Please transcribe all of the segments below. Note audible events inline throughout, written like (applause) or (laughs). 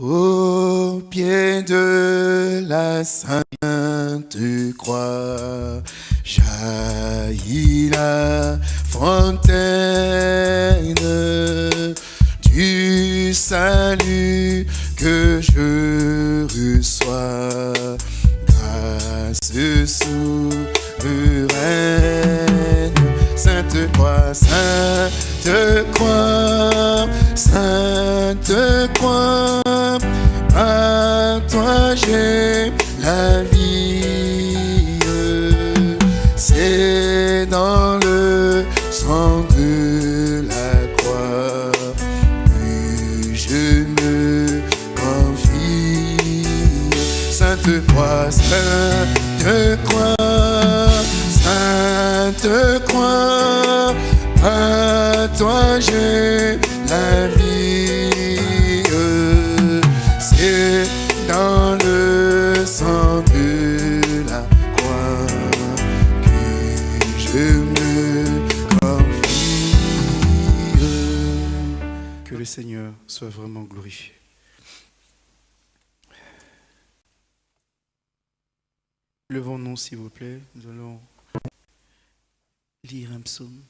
Au pied de la sainte croix, jaillit la fontaine du salut que je reçois. Grâce souveraine, Sainte Croix, Sainte Croix, Sainte Croix, la vie. C'est dans le sang de la croix que je me confie. Sainte Croix, Sainte Croix, Sainte Croix, à toi j'ai Seigneur soit vraiment glorifié. Levons-nous, s'il vous plaît. Nous allons lire un psaume.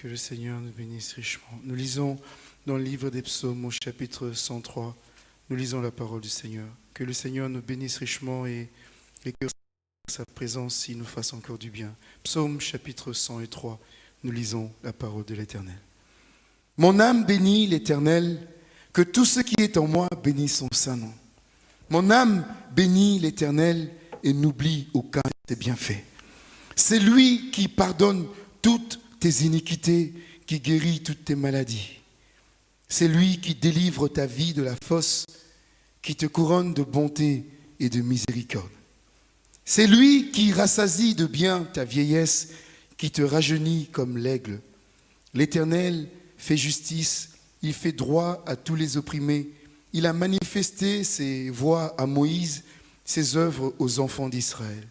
Que le Seigneur nous bénisse richement. Nous lisons dans le livre des psaumes au chapitre 103, nous lisons la parole du Seigneur. Que le Seigneur nous bénisse richement et, que sa présence nous fasse encore du bien. Psaume chapitre 103, nous lisons la parole de l'Éternel. Mon âme bénit l'Éternel, que tout ce qui est en moi bénisse son saint nom. Mon âme bénit l'Éternel et n'oublie aucun de ses bienfaits. C'est lui qui pardonne toutes tes iniquités, qui guérit toutes tes maladies. C'est lui qui délivre ta vie de la fosse, qui te couronne de bonté et de miséricorde. C'est lui qui rassasie de bien ta vieillesse, qui te rajeunit comme l'aigle. L'Éternel fait justice, il fait droit à tous les opprimés. Il a manifesté ses voies à Moïse, ses œuvres aux enfants d'Israël.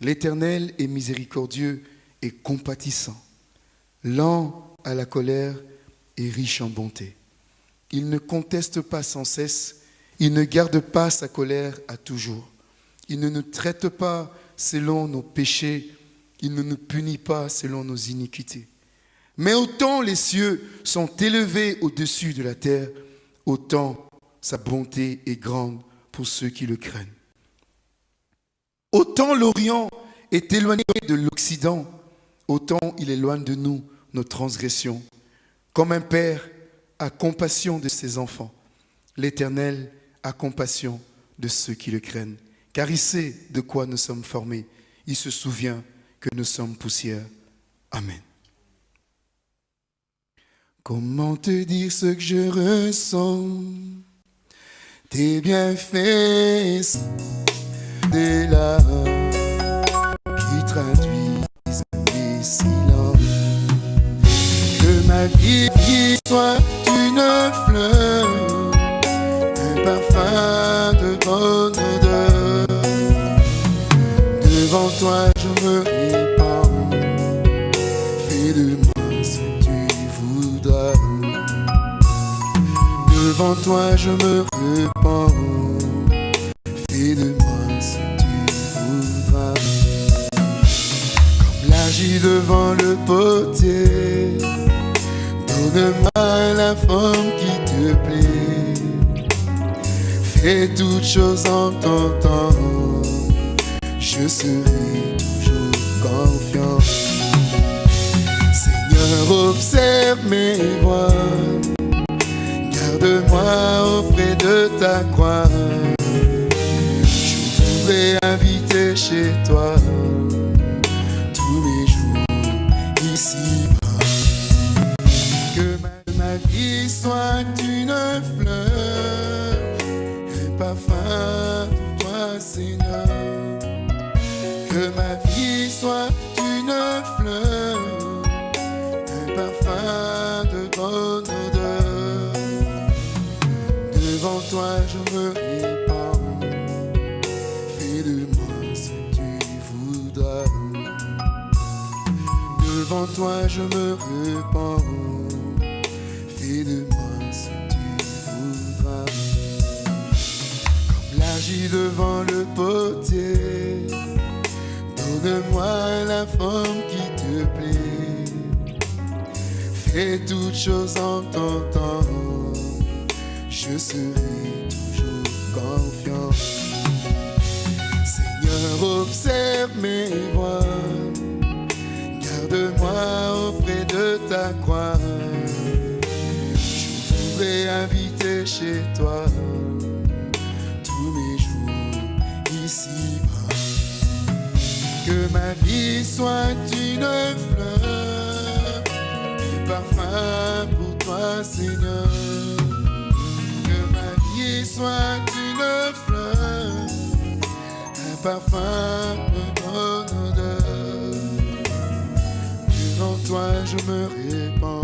L'Éternel est miséricordieux et compatissant, lent à la colère et riche en bonté. Il ne conteste pas sans cesse, il ne garde pas sa colère à toujours. Il ne nous traite pas selon nos péchés, il ne nous punit pas selon nos iniquités. Mais autant les cieux sont élevés au-dessus de la terre, autant sa bonté est grande pour ceux qui le craignent. Autant l'Orient est éloigné de l'Occident, autant il éloigne de nous nos transgressions. Comme un père a compassion de ses enfants, l'Éternel a compassion de ceux qui le craignent, car il sait de quoi nous sommes formés. Il se souvient que nous sommes poussière. Amen. Comment te dire ce que je ressens? Tes bienfaits, larmes qui traduisent. Que ma vie soit une fleur, un parfum de bonne odeur. Devant toi, je me répands. Fais de moi ce que tu voudras. Devant toi, je me répands. Fais de moi ce que tu voudras. Comme l'agis devant le potier. Donne-moi la forme qui te plaît. Fais toutes choses en ton temps. Je serai toujours confiant. Seigneur, observe mes voies. Garde-moi auprès de ta croix. Je voudrais habiter chez toi vie soit une fleur, un parfum pour toi, Seigneur. Que ma vie soit une fleur, un parfum de bonne odeur. Devant toi, je me répands. Fais de moi ce que tu voudras. Devant toi, je me répands. Devant le potier. Donne-moi la forme qui te plaît. Fais toutes choses en ton temps. Je serai toujours confiant. Seigneur, observe mes voies moi auprès de ta croix. Je voudrais habiter chez toi ma vie soit une fleur, un parfum pour toi, Seigneur. Que ma vie soit une fleur, un parfum pour ton odeur toi je me répands.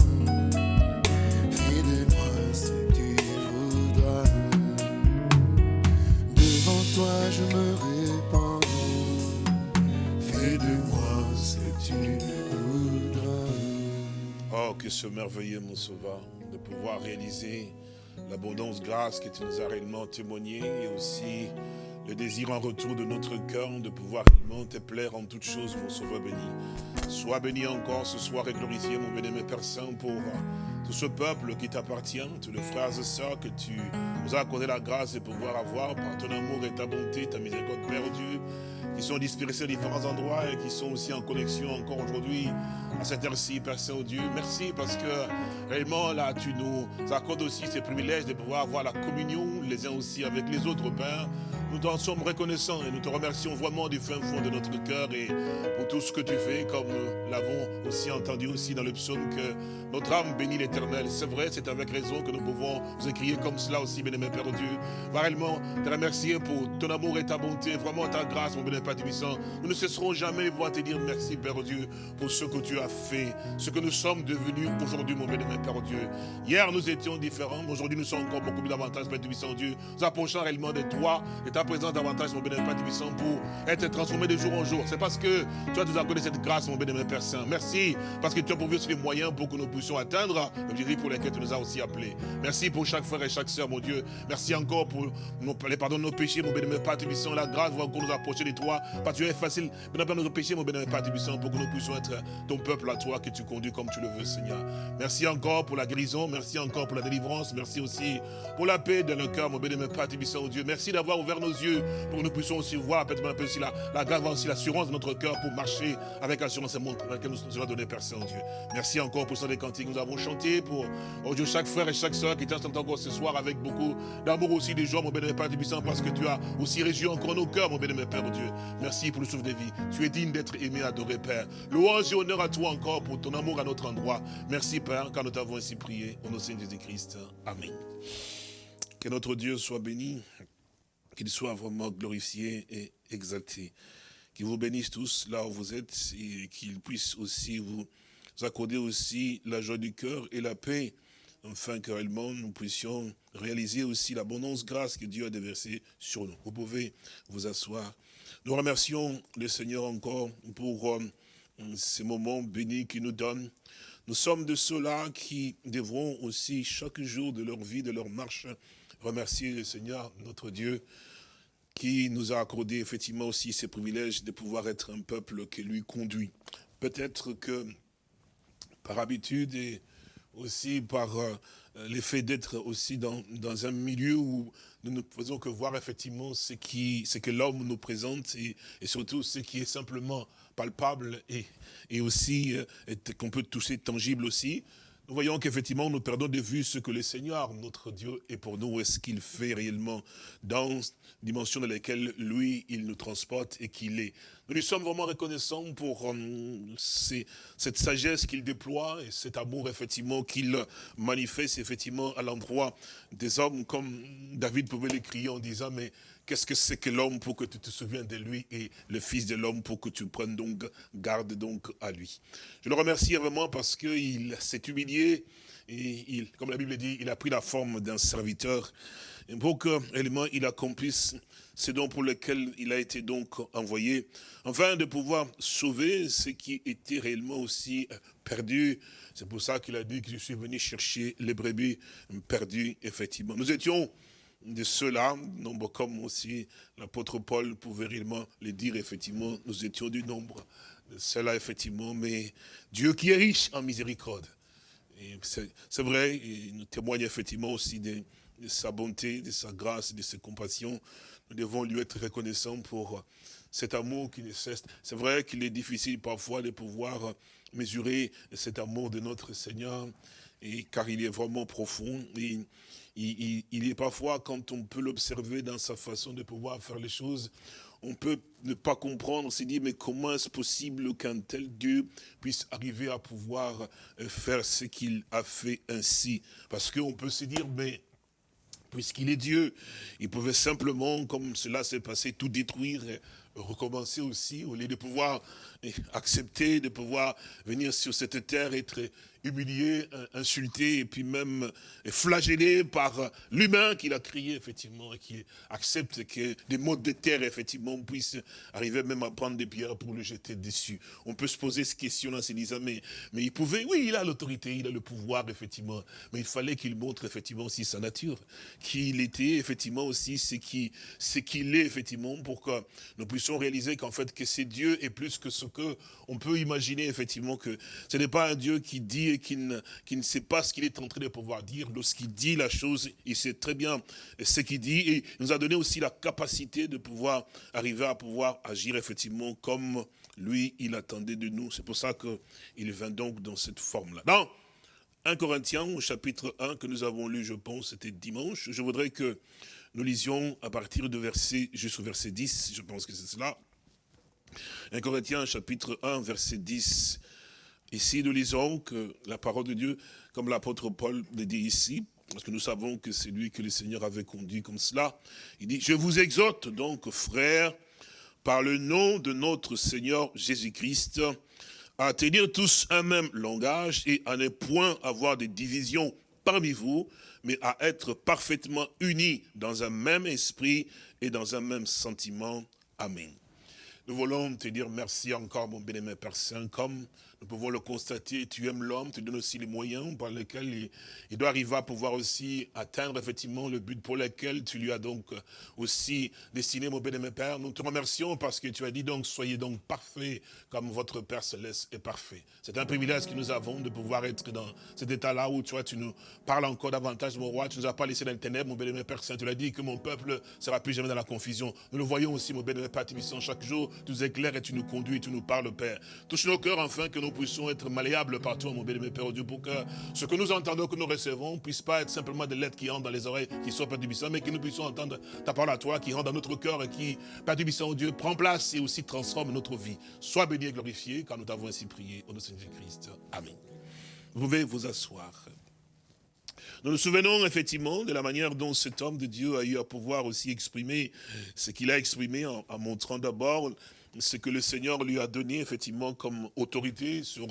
Que ce merveilleux, mon sauveur, de pouvoir réaliser l'abondance grâce que tu nous as réellement témoigné et aussi le désir en retour de notre cœur de pouvoir réellement te plaire en toutes choses, mon Sauveur béni. Sois béni encore ce soir et glorifié, mon béni, Père Saint, pour tout ce peuple qui t'appartient, tous les frères et sœurs que tu nous as accordé la grâce de pouvoir avoir par ton amour et ta bonté, ta miséricorde perdue, qui sont dispersés à différents endroits et qui sont aussi en connexion encore aujourd'hui à cette heure-ci, Père Saint-Dieu. Merci parce que réellement là, tu nous accordes aussi ces privilèges de pouvoir avoir la communion les uns aussi avec les autres, Père. Nous t'en sommes reconnaissants et nous te remercions vraiment du fin fond de notre cœur et pour tout ce que tu fais, comme nous l'avons aussi entendu aussi dans le psaume que notre âme bénit l'éternel. C'est vrai, c'est avec raison que nous pouvons vous écrire comme cela aussi, bien-aimé Père Dieu. Va réellement te remercier pour ton amour et ta bonté, vraiment ta grâce, mon bien-aimé Père Tibissant. Nous ne cesserons jamais de voir te dire merci, Père Dieu, pour ce que tu as fait, ce que nous sommes devenus aujourd'hui, mon bien-aimé Père Dieu. Hier, nous étions différents, aujourd'hui, nous sommes encore beaucoup plus davantage, Père Dieu. Nous approchons réellement de toi et ta davantage, mon bénémoine Père pour être transformé de jour en jour. C'est parce que tu as nous accordé cette grâce, mon bénémoine Père Saint. Merci, parce que tu as pourvu sur les moyens pour que nous puissions atteindre l'objectif pour lesquels tu nous as aussi appelés. Merci pour chaque frère et chaque soeur, mon Dieu. Merci encore pour nos, les pardons de nos péchés, mon bénémoine Père. La grâce va encore nous approcher de toi, parce que tu es facile. Pas nos péchés, mon bénémoine Père Tibissant, pour que nous puissions être ton peuple à toi, que tu conduis comme tu le veux, Seigneur. Merci encore pour la guérison, merci encore pour la délivrance, merci aussi pour la paix dans le cœur, mon bénémoine Père Tibissant, Dieu. Merci d'avoir ouvert nos yeux pour que nous puissions aussi voir, peut-être un peu aussi la, la grâce, aussi l'assurance de notre cœur pour marcher avec l'assurance et monde dans laquelle nous nous donné, Père Saint-Dieu. Merci encore pour ce des cantiques que nous avons chanté, pour, oh Dieu, chaque frère et chaque soeur qui t'entend encore ce soir avec beaucoup d'amour aussi des joie, mon bénémoine Père Tibissant, parce que tu as aussi régi encore nos cœurs, mon bénémoine Père Dieu. Merci pour le souffle de vie. Tu es digne d'être aimé, adoré, Père. Louange et honneur à toi encore pour ton amour à notre endroit. Merci, Père, car nous t'avons ainsi prié. Au nom de Jésus-Christ. Amen. Que notre Dieu soit béni qu'il soit vraiment glorifié et exalté. Qu'il vous bénisse tous là où vous êtes et qu'il puisse aussi vous accorder aussi la joie du cœur et la paix, afin que réellement nous puissions réaliser aussi l'abondance grâce que Dieu a déversée sur nous. Vous pouvez vous asseoir. Nous remercions le Seigneur encore pour euh, ces moments bénis qu'il nous donne. Nous sommes de ceux-là qui devront aussi chaque jour de leur vie, de leur marche, remercier le Seigneur, notre Dieu, qui nous a accordé effectivement aussi ces privilèges de pouvoir être un peuple qui lui conduit. Peut-être que par habitude et aussi par euh, l'effet d'être aussi dans, dans, un milieu où nous ne faisons que voir effectivement ce, qui, ce que l'homme nous présente et, et, surtout ce qui est simplement palpable et, et aussi euh, qu'on peut toucher tangible aussi nous voyons qu'effectivement, nous perdons de vue ce que le Seigneur, notre Dieu, est pour nous, et ce qu'il fait réellement dans la dimension dans laquelle, lui, il nous transporte et qu'il est? Nous lui sommes vraiment reconnaissants pour euh, cette sagesse qu'il déploie et cet amour, effectivement, qu'il manifeste, effectivement, à l'endroit des hommes, comme David pouvait l'écrire en disant, mais qu'est-ce que c'est que l'homme pour que tu te souviennes de lui et le fils de l'homme pour que tu prennes donc garde donc à lui? Je le remercie vraiment parce qu'il s'est humilié et il, comme la Bible dit, il a pris la forme d'un serviteur pour que réellement il accomplisse ce dont pour lequel il a été donc envoyé, afin de pouvoir sauver ce qui était réellement aussi perdu. C'est pour ça qu'il a dit que je suis venu chercher les brebis perdues, effectivement. Nous étions de ceux-là, nombre comme aussi l'apôtre Paul pouvait réellement le dire, effectivement, nous étions du nombre de ceux-là, effectivement, mais Dieu qui est riche en miséricorde. C'est vrai, il nous témoigne effectivement aussi de, sa bonté, de sa grâce, de sa compassion. Nous devons lui être reconnaissants pour cet amour qui ne cesse. C'est vrai qu'il est difficile parfois de pouvoir mesurer cet amour de notre Seigneur, car il est vraiment profond. Il, est parfois, quand on peut l'observer dans sa façon de pouvoir faire les choses, on peut ne pas comprendre, se dire, mais comment est-ce possible qu'un tel Dieu puisse arriver à pouvoir euh, faire ce qu'il a fait ainsi? Parce qu'on peut se dire, mais puisqu'il est Dieu, il pouvait simplement, comme cela s'est passé, tout détruire, recommencer aussi, au lieu de pouvoir accepter, de pouvoir venir sur cette terre, être humilié, insulté et puis même flagellé par l'humain qu'il a crié, effectivement, et qui accepte que des modes de terre, effectivement, puissent arriver même à prendre des pierres pour le jeter dessus. On peut se poser cette question en se disant, mais, il pouvait, oui, il a l'autorité, il a le pouvoir, effectivement, mais il fallait qu'il montre, effectivement, aussi sa nature, qu'il était, effectivement, aussi ce qu'il est, effectivement, pour que nous puissions réaliser qu'en fait, que c'est Dieu est plus que ce que on peut imaginer, effectivement, que ce n'est pas un Dieu qui dit et qui ne, ne sait pas ce qu'il est en train de pouvoir dire. Lorsqu'il dit la chose, il sait très bien ce qu'il dit. Et il nous a donné aussi la capacité de pouvoir arriver à pouvoir agir effectivement comme lui, il attendait de nous. C'est pour ça qu'il vint donc dans cette forme-là. Dans 1 Corinthiens, au chapitre 1, que nous avons lu, je pense, c'était dimanche, je voudrais que nous lisions à partir de verset, jusqu'au verset 10, je pense que c'est cela. 1 Corinthiens, chapitre 1, verset 10. Ici, nous lisons que la parole de Dieu, comme l'apôtre Paul le dit ici, parce que nous savons que c'est lui que le Seigneur avait conduit comme cela, il dit, je vous exhorte donc, frères, par le nom de notre Seigneur Jésus-Christ, à tenir tous un même langage et à ne point avoir de divisions parmi vous, mais à être parfaitement unis dans un même esprit et dans un même sentiment. Amen. Nous voulons te dire merci encore, mon bien-aimé Père comme nous pouvons le constater, tu aimes l'homme, tu donnes aussi les moyens par lesquels il, doit arriver à pouvoir aussi atteindre effectivement le but pour lequel tu lui as donc aussi destiné, mon Père. Nous te remercions parce que tu as dit donc, soyez donc parfaits comme votre Père Céleste est parfait. C'est un privilège que nous avons de pouvoir être dans cet état-là où tu vois, tu nous parles encore davantage, mon roi. Tu ne nous as pas laissé dans le ténèbres, mon Père Saint. Tu l'as dit que mon peuple sera plus jamais dans la confusion. Nous le voyons aussi, mon Père Tibissant, chaque jour, tu nous éclaires et tu nous conduis, tu nous parles, Père. Touche nos cœurs enfin que nous puissions être malléables partout, mon bien-aimé Père Dieu, pour que ce que nous entendons, que nous recevons, ne puisse pas être simplement des lettres qui entrent dans les oreilles, qui sont Père Tibissant, mais que nous puissions entendre ta parole à toi, qui rentre dans notre cœur et qui, Père Tibissant, Dieu, prend place et aussi transforme notre vie. Sois béni et glorifié, car nous t'avons ainsi prié au nom de Jésus-Christ. Amen. Vous pouvez vous asseoir. Nous nous souvenons effectivement de la manière dont cet homme de Dieu a eu à pouvoir aussi exprimer ce qu'il a exprimé en, montrant d'abord ce que le Seigneur lui a donné effectivement comme autorité sur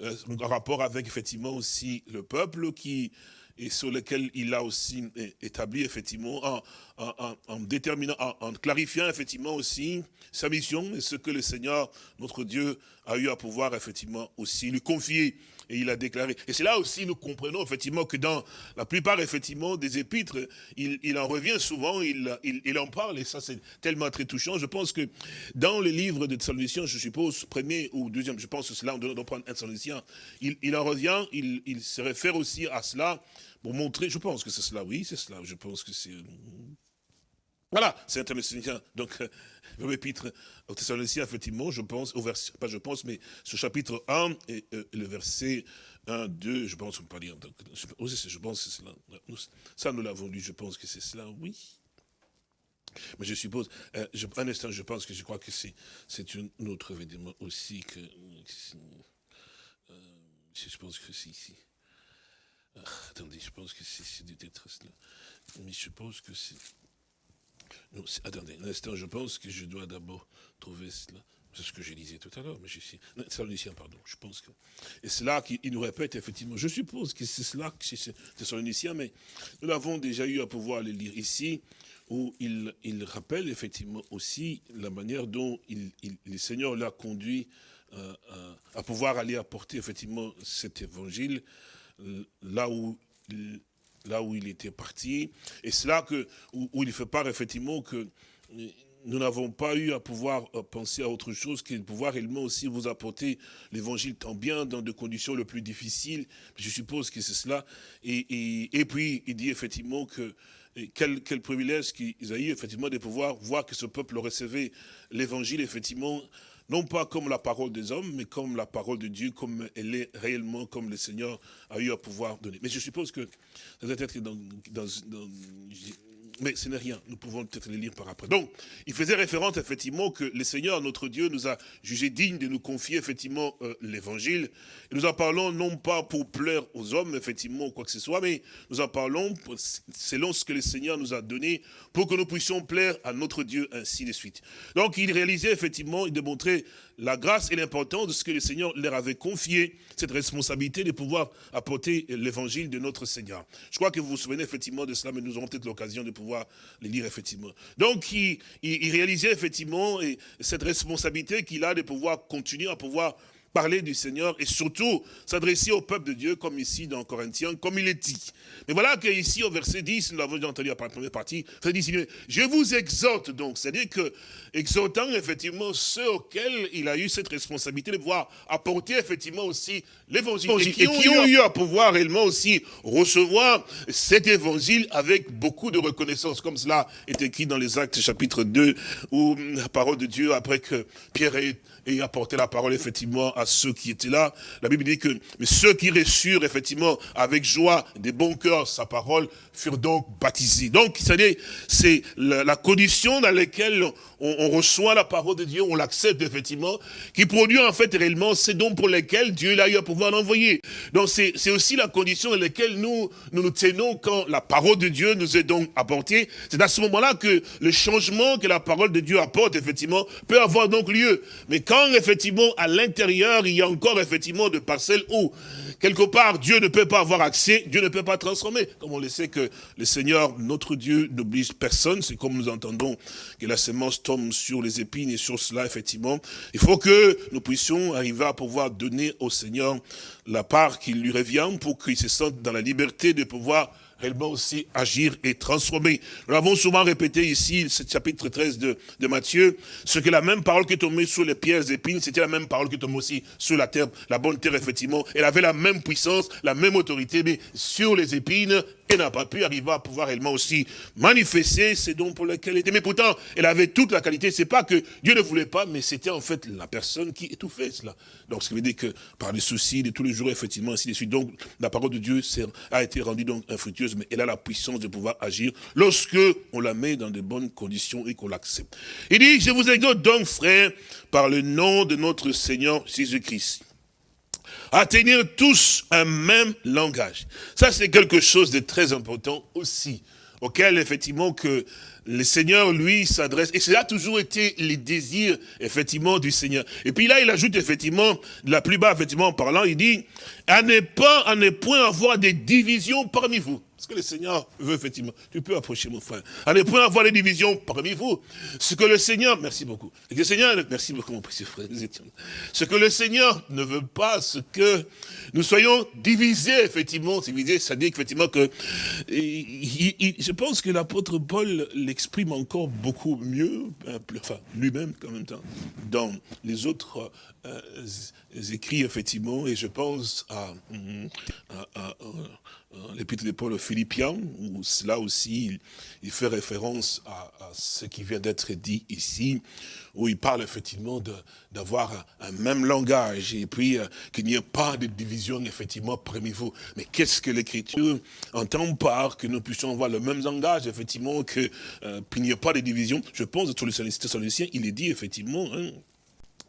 euh, un rapport avec effectivement aussi le peuple qui et sur lequel il a aussi établi effectivement en, en, déterminant, en, clarifiant effectivement aussi sa mission et ce que le Seigneur, notre Dieu, a eu à pouvoir effectivement aussi lui confier et il a déclaré. Et c'est là aussi nous comprenons effectivement que dans la plupart effectivement des épîtres, il, en revient souvent, il, en parle et ça c'est tellement très touchant. Je pense que dans le livre de Thessaloniciens, je suppose, premier ou deuxième, je pense que c'est là on doit prendre un Thessaloniciens, il, en revient, il, se réfère aussi à cela pour montrer, je pense que c'est cela, oui, c'est cela, je pense que c'est... Voilà, c'est un Thessaloniciens. Donc, le épître au Thessaloniciens, effectivement, je pense, au verset, pas je pense, mais ce chapitre 1 et euh, le verset 1, 2, je pense, on peut pas dire, donc, je, pense que c'est cela. Ça, nous l'avons lu, je pense que c'est cela, oui. Mais je suppose, euh, je, un instant, je pense que je crois que c'est un autre événement aussi que, euh, je pense que c'est ici. Ah, attendez, je pense que c'est peut-être cela. Mais je suppose que c'est... attendez, un instant, je pense que je dois d'abord trouver cela. C'est ce que je disais tout à l'heure, mais je suis. Pardon, je pense que. Et c'est là qu'il nous répète, effectivement. Je suppose que c'est cela que c'est Thessaloniciens, mais nous l'avons déjà eu à pouvoir le lire ici, où il, il rappelle effectivement aussi la manière dont le Seigneur l'a conduit euh, à pouvoir aller apporter effectivement cet évangile là où là où il était parti. Et c'est là que, où, il fait part effectivement que nous n'avons pas eu à pouvoir euh, penser à autre chose que de pouvoir réellement aussi vous apporter l'évangile tant bien dans des conditions les plus difficiles. Je suppose que c'est cela. Et, et, puis, il dit effectivement que quel, quel privilège qu'ils ont eu effectivement de pouvoir voir que ce peuple recevait l'évangile effectivement non pas comme la parole des hommes, mais comme la parole de Dieu, comme elle est réellement, comme le Seigneur a eu à pouvoir donner. Mais je suppose que, peut-être dans, dans, dans mais ce n'est rien. Nous pouvons peut-être les lire par après. Donc, il faisait référence effectivement que le Seigneur, notre Dieu, nous a jugé dignes de nous confier effectivement euh, l'évangile. Nous en parlons non pas pour plaire aux hommes, effectivement, ou quoi que ce soit, mais nous en parlons selon ce que le Seigneur nous a donné pour que nous puissions plaire à notre Dieu, ainsi de suite. Donc, il réalisait effectivement, il démontrait la grâce et l'importance de ce que le Seigneur leur avait confié, cette responsabilité de pouvoir apporter l'évangile de notre Seigneur. Je crois que vous vous souvenez effectivement de cela, mais nous aurons peut-être l'occasion de pouvoir les lire effectivement. Donc, il, il réalisait effectivement cette responsabilité qu'il a de pouvoir continuer à pouvoir parler du Seigneur et surtout s'adresser au peuple de Dieu, comme ici dans Corinthiens, comme il est dit. Mais voilà qu'ici au verset 10, nous l'avons déjà entendu après la première partie, je vous exhorte donc, c'est-à-dire que, exhortant effectivement ceux auxquels il a eu cette responsabilité de pouvoir apporter effectivement aussi l'évangile, et, qui ont, eu à pouvoir réellement aussi recevoir cet évangile avec beaucoup de reconnaissance, comme cela est écrit dans les Actes chapitre 2, où la parole de Dieu, après que Pierre ait et apporter la parole effectivement à ceux qui étaient là. La Bible dit que mais ceux qui reçurent effectivement avec joie, des bons cœurs, sa parole, furent donc baptisés. Donc, c'est la, la, condition dans laquelle on, reçoit la parole de Dieu, on l'accepte effectivement, qui produit en fait réellement ces dons pour lesquels Dieu a eu à pouvoir l'envoyer. Donc, c'est aussi la condition dans laquelle nous, nous nous tenons quand la parole de Dieu nous est donc apportée. C'est à ce moment-là que le changement que la parole de Dieu apporte, effectivement, peut avoir donc lieu. Mais quand effectivement à l'intérieur il y a encore effectivement de parcelles où quelque part Dieu ne peut pas avoir accès, Dieu ne peut pas transformer. Comme on le sait que le Seigneur, notre Dieu, n'oblige personne, c'est comme nous entendons que la semence tombe sur les épines et sur cela effectivement. Il faut que nous puissions arriver à pouvoir donner au Seigneur la part qui lui revient pour qu'il se sente dans la liberté de pouvoir réellement aussi agir et transformer. Nous l'avons souvent répété ici, ce chapitre 13 de, Matthieu, ce que la même parole qui tombait sur les pierres épines, c'était la même parole qui tombait aussi sur la terre, la bonne terre, effectivement. Elle avait la même puissance, la même autorité, mais sur les épines, elle n'a pas pu arriver à pouvoir réellement aussi manifester ces dons pour lesquels elle était. Mais pourtant, elle avait toute la qualité. C'est pas que Dieu ne voulait pas, mais c'était en fait la personne qui étouffait cela. Donc, ce qui veut dire que par les soucis de tous les jours, effectivement, ainsi de suite. Donc, la parole de Dieu a été rendue donc infructueuse, mais elle a la puissance de pouvoir agir lorsque on la met dans de bonnes conditions et qu'on l'accepte. Il dit, je vous exhorte donc, frères, par le nom de notre Seigneur Jésus-Christ à tenir tous un même langage. Ça, c'est quelque chose de très important aussi, auquel, effectivement, que le Seigneur, lui, s'adresse. Et cela a toujours été les désirs, effectivement, du Seigneur. Et puis là, il ajoute, effectivement, la plus bas, effectivement, en parlant, il dit, à ne pas, à ne point avoir des divisions parmi vous. Ce que le Seigneur veut, effectivement. Tu peux approcher, mon frère. Ne point avoir des divisions parmi vous. Ce que le Seigneur, merci beaucoup. Le Seigneur, merci beaucoup, mon précieux frère. Ce que le Seigneur ne veut pas, ce que nous soyons divisés, effectivement. Divisés, ça dit effectivement que, je pense que l'apôtre Paul l'exprime encore beaucoup mieux, enfin, lui-même, en même temps, dans les autres euh, écrits, effectivement, et je pense à, à l'épître de Paul aux Philippiens, où cela aussi, il, fait référence à, ce qui vient d'être dit ici, où il parle effectivement d'avoir un, même langage, et puis euh, qu'il n'y ait pas de division effectivement parmi vous. Mais qu'est-ce que l'Écriture entend par que nous puissions avoir le même langage, effectivement, euh, qu'il n'y ait pas de division? Je pense, sur les Thessaloniciens, il est dit effectivement... Hein,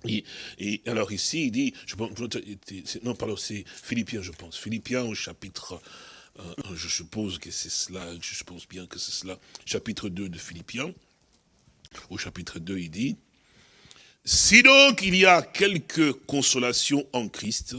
et, et, alors ici, il dit, je pense, non, pardon, c'est Philippiens, je pense, Philippiens au chapitre euh, je suppose que c'est cela, je suppose bien que c'est cela, chapitre 2 de Philippiens. au chapitre 2, il dit, si donc il y a quelque consolation en Christ,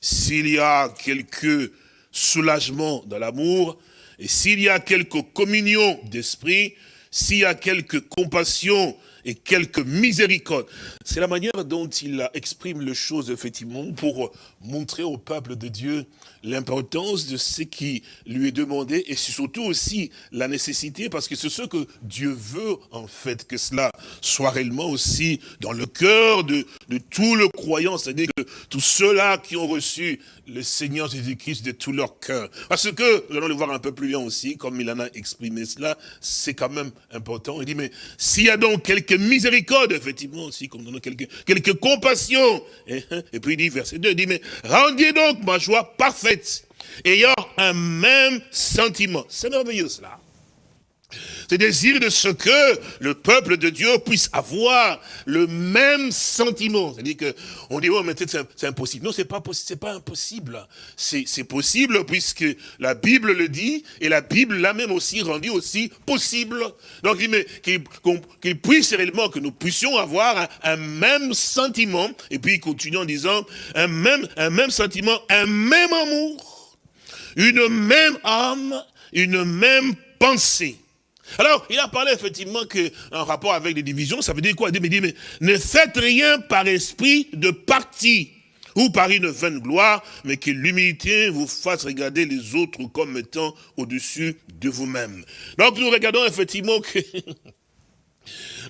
s'il y a quelque soulagement dans l'amour, et s'il y a quelque communion d'esprit, s'il y a quelque compassion et quelque miséricorde. C'est la manière dont il exprime les choses, effectivement, pour montrer au peuple de Dieu l'importance de ce qui lui est demandé et surtout aussi la nécessité, parce que c'est ce que Dieu veut, en fait, que cela soit réellement aussi dans le cœur de, de tout le croyant, c'est-à-dire que tous ceux-là qui ont reçu le Seigneur Jésus-Christ de tout leur cœur. Parce que, nous allons le voir un peu plus loin aussi, comme il en a exprimé cela, c'est quand même important. Il dit, mais s'il y a donc quelques miséricorde, effectivement aussi, comme dans quelques, quelques compassion, et, et puis il dit, verset 2, il dit, mais rendez donc ma joie parfaite, ayant un même sentiment. C'est merveilleux cela. C'est désir de ce que le peuple de Dieu puisse avoir le même sentiment. C'est-à-dire que on dit, oh, mais c'est impossible. Non, c'est pas pas impossible. C'est possible puisque la Bible le dit et la Bible l'a même aussi rendu possible. Donc, qu'il puisse réellement, que nous puissions avoir un, même sentiment. Et puis, il continue en disant, un même sentiment, un même amour, une même âme, une même pensée. Alors, il a parlé effectivement que, en rapport avec les divisions, ça veut dire quoi? Il dit, mais ne faites rien par esprit de parti ou par une vaine gloire, mais que l'humilité vous fasse regarder les autres comme étant au-dessus de vous-même. Donc, nous regardons effectivement que (laughs)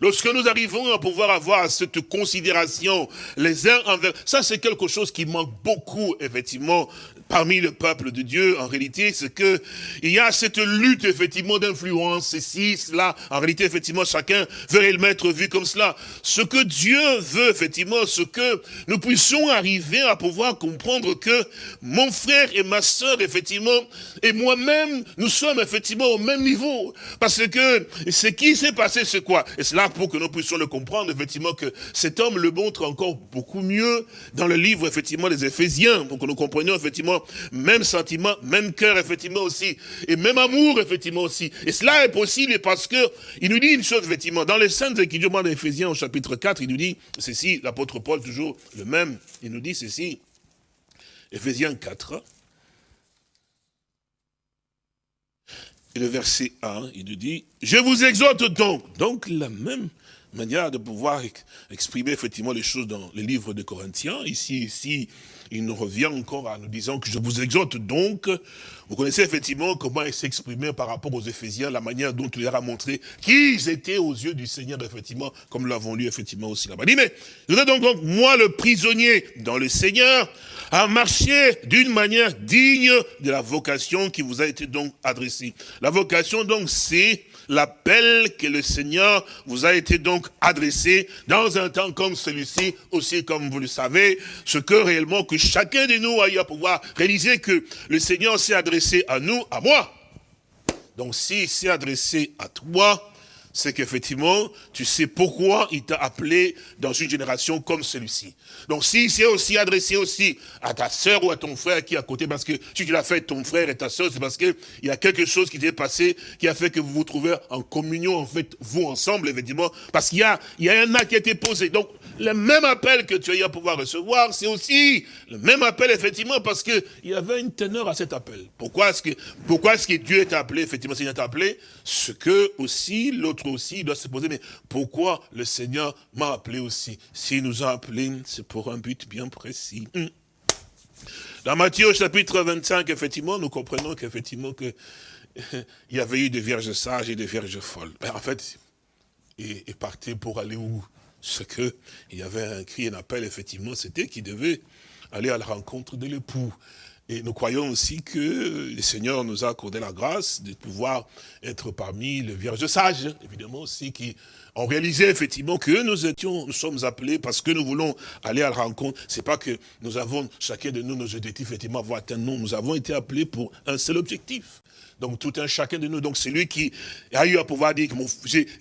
Lorsque nous arrivons à pouvoir avoir cette considération les uns envers... Ça, c'est quelque chose qui manque beaucoup, effectivement, parmi le peuple de Dieu, en réalité, c'est que il y a cette lutte, effectivement, d'influence, ceci, cela. En réalité, effectivement, chacun veut le vu comme cela. Ce que Dieu veut, effectivement, ce que nous puissions arriver à pouvoir comprendre que mon frère et ma sœur, effectivement, et moi-même, nous sommes effectivement au même niveau. Parce que ce qui s'est passé, c'est quoi? Et c'est là pour que nous puissions le comprendre, effectivement, que cet homme le montre encore beaucoup mieux dans le livre, effectivement, des Éphésiens, pour que nous comprenions, effectivement, même sentiment, même cœur, effectivement aussi, et même amour, effectivement aussi. Et cela est possible parce que il nous dit une chose, effectivement, dans les Saintes Écritures d'Éphésiens au chapitre 4, il nous dit ceci, l'apôtre Paul, toujours le même, il nous dit ceci, Éphésiens 4, et le verset 1, il nous dit, je vous exhorte donc, donc la même manière de pouvoir exprimer effectivement les choses dans les livres de Corinthiens, ici, ici, il nous revient encore à nous disant que je vous exhorte donc, vous connaissez effectivement comment il s'exprimait par rapport aux Éphésiens, la manière dont il leur a montré qu'ils étaient aux yeux du Seigneur, effectivement, comme l'avons lu effectivement aussi là-bas. Il dit, mais vous êtes donc, donc, moi le prisonnier dans le Seigneur, à marcher d'une manière digne de la vocation qui vous a été donc adressée. La vocation donc, c'est l'appel que le Seigneur vous a été donc adressé dans un temps comme celui-ci, aussi comme vous le savez, ce que réellement que chacun de nous aille à pouvoir réaliser que le Seigneur s'est adressé à nous, à moi. Donc s'il s'est adressé à toi, c'est qu'effectivement, tu sais pourquoi il t'a appelé dans une génération comme celui-ci. Donc s'il s'est aussi adressé aussi à ta sœur ou à ton frère qui est à côté, parce que si tu l'as fait ton frère et ta sœur, c'est parce qu'il y a quelque chose qui t'est passé, qui a fait que vous vous trouvez en communion, en fait, vous ensemble, effectivement, parce qu'il y a, il y a un acte qui a été posé. Donc, le même appel que tu as eu à pouvoir recevoir, c'est aussi le même appel, effectivement, parce qu'il y avait une teneur à cet appel. Pourquoi est-ce que, pourquoi est-ce que Dieu t'a appelé, effectivement, Seigneur t'a appelé? Ce que aussi, l'autre aussi, il doit se poser, mais pourquoi le Seigneur m'a appelé aussi? S'il nous a appelés, c'est pour un but bien précis. Hmm. Dans Matthieu chapitre 25, effectivement, nous comprenons qu'effectivement que (laughs) il y avait eu des vierges sages et des vierges folles. Ben, en fait, il partait pour aller où? Ce que il y avait un cri, un appel, effectivement, c'était qu'il devait aller à la rencontre de l'époux. Et nous croyons aussi que le Seigneur nous a accordé la grâce de pouvoir être parmi les vierges sages, évidemment aussi, qui ont réalisé effectivement que nous étions, nous sommes appelés parce que nous voulons aller à la rencontre. C'est pas que nous avons, chacun de nous, nos objectifs, effectivement, avoir atteint. Non, nous avons été appelés pour un seul objectif. Donc tout un chacun de nous. Donc c'est lui qui a eu à pouvoir dire que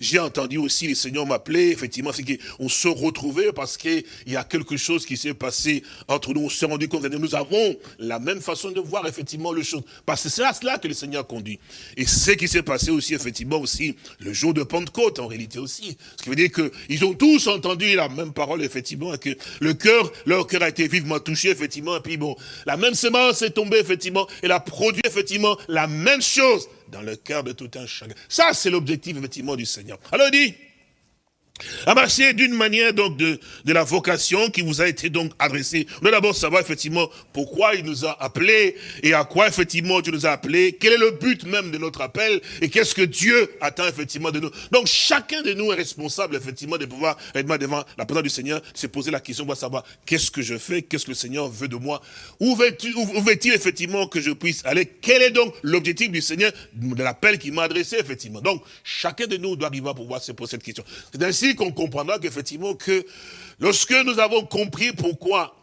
j'ai entendu aussi le Seigneur m'appeler. Effectivement, c'est qu'on se retrouvait parce qu'il y a quelque chose qui s'est passé entre nous. On s'est rendu compte que nous avons la même façon de voir effectivement le chose. Parce que c'est à cela que le Seigneur conduit. Et ce qui s'est passé aussi, effectivement, aussi, le jour de Pentecôte, en réalité aussi. Ce qui veut dire qu'ils ont tous entendu la même parole, effectivement, que le cœur, leur cœur a été vivement touché, effectivement, et puis bon, la même semence est tombée, effectivement, et a produit, effectivement, la même chose dans le cœur de tout un chacun. Ça, c'est l'objectif, effectivement, du Seigneur. Alors, il dit, à marcher d'une manière donc de, de la vocation qui vous a été donc adressée. On doit d'abord savoir effectivement pourquoi il nous a appelés et à quoi effectivement Dieu nous a appelés, quel est le but même de notre appel et qu'est-ce que Dieu attend effectivement de nous. Donc chacun de nous est responsable effectivement de pouvoir être devant la présence du Seigneur, se poser la question, de savoir qu'est-ce que je fais, qu'est-ce que le Seigneur veut de moi, où veut-il effectivement que je puisse aller, quel est donc l'objectif du Seigneur, de l'appel qu'il m'a adressé effectivement? Donc chacun de nous doit arriver à pouvoir se poser cette question. C'est qu'on comprendra qu'effectivement que lorsque nous avons compris pourquoi,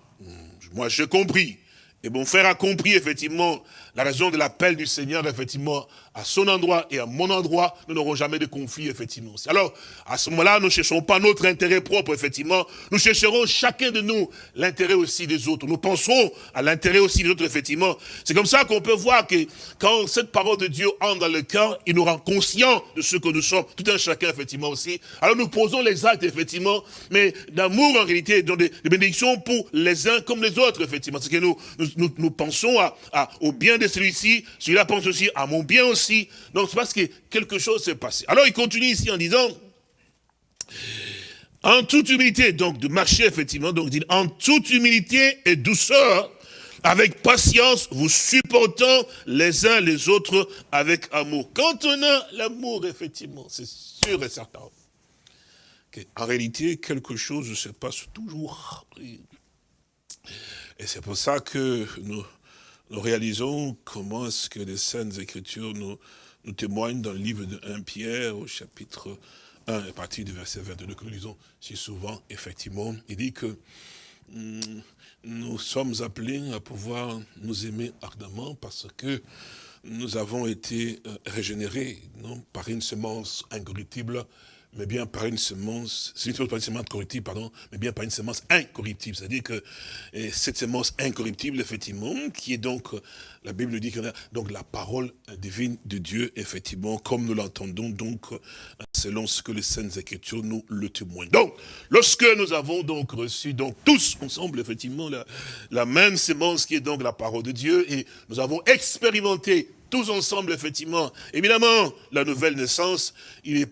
moi j'ai compris, et mon frère a compris effectivement la raison de l'appel du Seigneur, effectivement, à son endroit et à mon endroit, nous n'aurons jamais de conflit, effectivement. Alors, à ce moment-là, nous ne chercherons pas notre intérêt propre, effectivement. Nous chercherons chacun de nous l'intérêt aussi des autres. Nous penserons à l'intérêt aussi des autres, effectivement. C'est comme ça qu'on peut voir que quand cette parole de Dieu entre dans le cœur, il nous rend conscients de ce que nous sommes, tout un chacun, effectivement, aussi. Alors nous posons les actes, effectivement, mais d'amour, en réalité, de, de bénédiction pour les uns comme les autres, effectivement. C'est que nous, nous, nous, pensons à, à, au bien de celui-ci, celui-là pense aussi à mon bien aussi. Donc c'est parce que quelque chose s'est passé. Alors il continue ici en disant, en toute humilité, donc de marcher effectivement, donc dit, en toute humilité et douceur, avec patience, vous supportant les uns les autres avec amour. Quand on a l'amour, effectivement, c'est sûr et certain. En réalité, quelque chose se passe toujours. Et c'est pour ça que nous, nous réalisons comment est-ce que les Saintes Écritures nous, témoignent dans le livre de 1 Pierre, au chapitre 1, à partir du verset 22, que nous lisons si souvent, effectivement, il dit que hum, nous sommes appelés à pouvoir nous aimer ardemment parce que nous avons été euh, régénérés par une semence incorruptible mais bien par une semence, c'est une semence corruptible, pardon, mais bien par une semence incorruptible. C'est-à-dire que cette semence incorruptible, effectivement, qui est donc, euh, la Bible dit qu'on a donc la parole divine de Dieu, effectivement, comme nous l'entendons, donc, euh, selon ce que les Saintes Écritures nous le témoignent. Donc, lorsque nous avons donc reçu, donc, tous ensemble, effectivement, la, la même semence qui est donc la parole de Dieu, et nous avons expérimenté tous ensemble, effectivement, évidemment, la nouvelle naissance, il est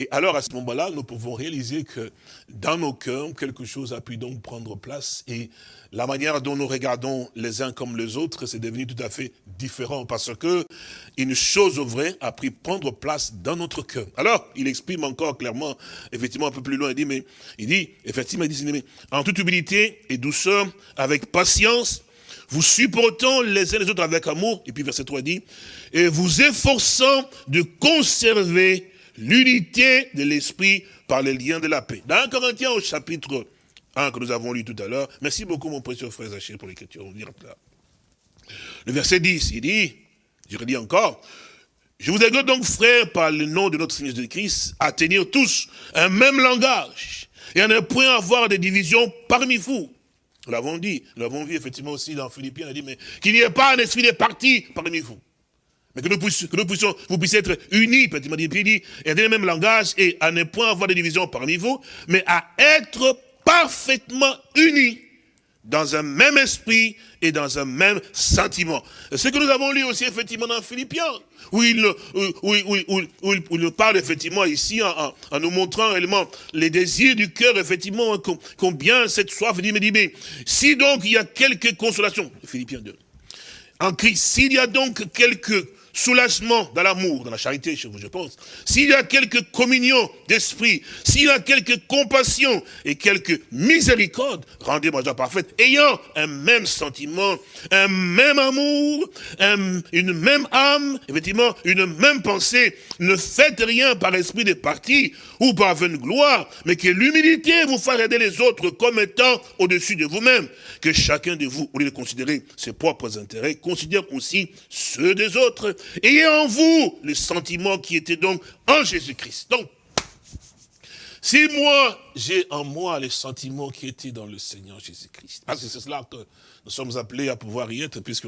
et alors, à ce moment-là, nous pouvons réaliser que dans nos cœurs, quelque chose a pu donc prendre place et la manière dont nous regardons les uns comme les autres, c'est devenu tout à fait différent parce que une chose vraie a pris prendre place dans notre cœur. Alors, il exprime encore clairement, effectivement un peu plus loin, il dit, mais, il dit, effectivement, il dit, mais, en toute humilité et douceur, avec patience, vous supportant les uns les autres avec amour, et puis verset 3 dit, et vous efforçant de conserver l'unité de l'esprit par les liens de la paix. Dans Corinthiens au chapitre 1 que nous avons lu tout à l'heure, merci beaucoup mon précieux frère Zaché pour l'écriture, Le verset 10, il dit, je redis encore, je vous exhorte donc, frères, par le nom de notre Seigneur Jésus-Christ, à tenir tous un même langage et à ne point avoir de divisions parmi vous. Nous l'avons dit, nous l'avons vu effectivement aussi dans Philippiens, il a dit, mais qu'il n'y ait pas un esprit de parti parmi vous. Mais que nous, puissions, que nous puissions, vous puissiez être unis, petit il dit, et le même langage, et à ne point avoir de division parmi vous, mais à être parfaitement unis dans un même esprit et dans un même sentiment. Ce que nous avons lu aussi effectivement dans Philippiens, où il, où, où, où, il parle effectivement ici en, en, nous montrant réellement les désirs du cœur, effectivement, combien cette soif, dit, mais, dit, mais si donc il y a quelques consolations, Philippiens 2, en Christ, s'il y a donc quelques soulagement dans l'amour, dans la charité chez vous, je pense, s'il y a quelque communion d'esprit, s'il y a quelque compassion et quelque miséricorde, rendez-moi joie parfaite, ayant un même sentiment, un même amour, une même âme, effectivement, une même pensée, ne faites rien par esprit de parti ou par vaine gloire, mais que l'humilité vous fasse aider les autres comme étant au-dessus de vous-même, que chacun de vous, au lieu de considérer ses propres intérêts, considère aussi ceux des autres, Ayez en vous le sentiment qui était donc en Jésus-Christ. Donc, Si moi, j'ai en moi les sentiments qui étaient dans le Seigneur Jésus-Christ, parce que c'est cela que nous sommes appelés à pouvoir y être, puisque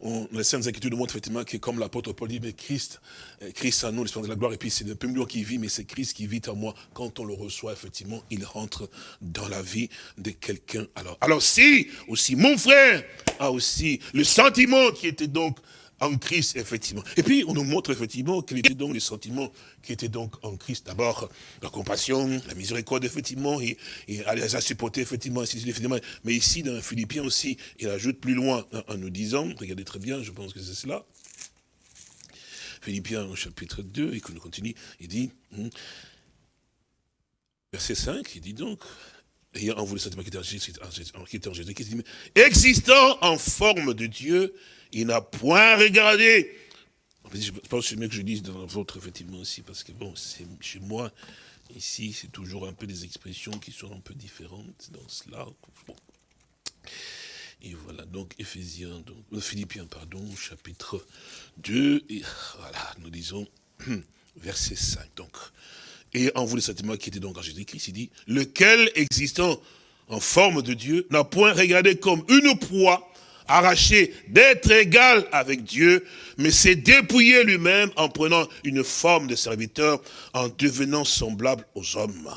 on, les Saintes Écritures nous montrent effectivement que comme l'apôtre Paul dit, mais Christ, euh, Christ en nous, l'espérance de la gloire, et puis c'est le peu qui vit, mais c'est Christ qui vit en moi. Quand on le reçoit, effectivement, il rentre dans la vie de quelqu'un. Alors, alors si, aussi, mon frère a aussi le sentiment qui était donc en Christ, effectivement. Et puis, on nous montre effectivement quels étaient donc les sentiments qui étaient donc en Christ. D'abord, la compassion, la miséricorde, effectivement, et, elle les a supportés, effectivement, effectivement. Mais ici, dans Philippiens aussi, il ajoute plus loin en, nous disant, regardez très bien, je pense que c'est cela, Philippiens au chapitre 2, et qu'on continue, il dit, hmm, verset 5, il dit donc, ayant en vous le sentiment qui était en Jésus-Christ, existant en forme de Dieu, il n'a point regardé. Je pense que c'est mieux que je dise dans votre, effectivement, aussi, parce que bon, c'est chez moi, ici, c'est toujours un peu des expressions qui sont un peu différentes dans cela. Et voilà, donc, Ephésiens, donc, euh, Philippiens, pardon, chapitre 2, et voilà, nous disons, (clears throat) verset 5, donc, et en vous le sentiment qui était donc en Jésus-Christ, il dit, lequel existant en forme de Dieu, n'a point regardé comme une proie, arraché d'être égal avec Dieu, mais s'est dépouillé lui-même en prenant une forme de serviteur, en devenant semblable aux hommes.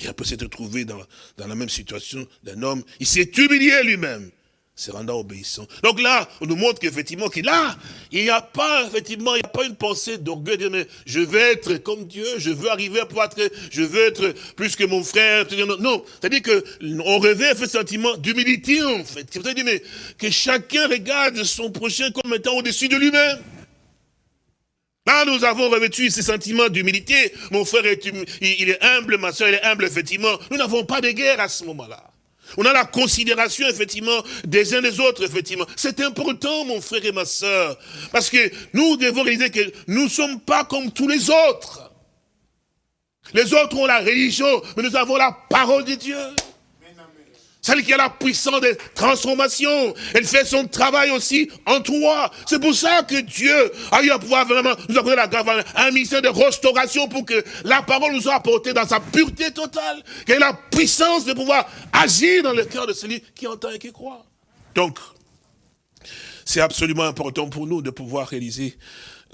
Et après s'être trouvé dans, dans la même situation d'un homme, il s'est humilié lui-même se rendant obéissant. Donc là, on nous montre qu'effectivement, qu'il là, il n'y a pas, effectivement, il n'y a pas une pensée d'orgueil, de mais je veux être comme Dieu, je veux arriver à pouvoir être, je veux être plus que mon frère. Non, c'est-à-dire que on rêvait ce sentiment d'humilité, en fait. C'est-à-dire, que chacun regarde son prochain comme étant au-dessus de lui-même. Là, nous avons revêtu ces sentiments d'humilité. Mon frère est, il est humble, ma soeur, est humble, effectivement. Nous n'avons pas de guerre à ce moment-là. On a la considération, effectivement, des uns des autres, effectivement. C'est important, mon frère et ma soeur. Parce que nous devons réaliser que nous ne sommes pas comme tous les autres. Les autres ont la religion, mais nous avons la parole de Dieu. Celle qui a la puissance de transformation. Elle fait son travail aussi en toi. C'est pour ça que Dieu a eu à pouvoir vraiment nous accorder la grâce, un ministère de restauration pour que la parole nous soit apportée dans sa pureté totale. Qu'elle ait la puissance de pouvoir agir dans le cœur de celui qui entend et qui croit. Donc, c'est absolument important pour nous de pouvoir réaliser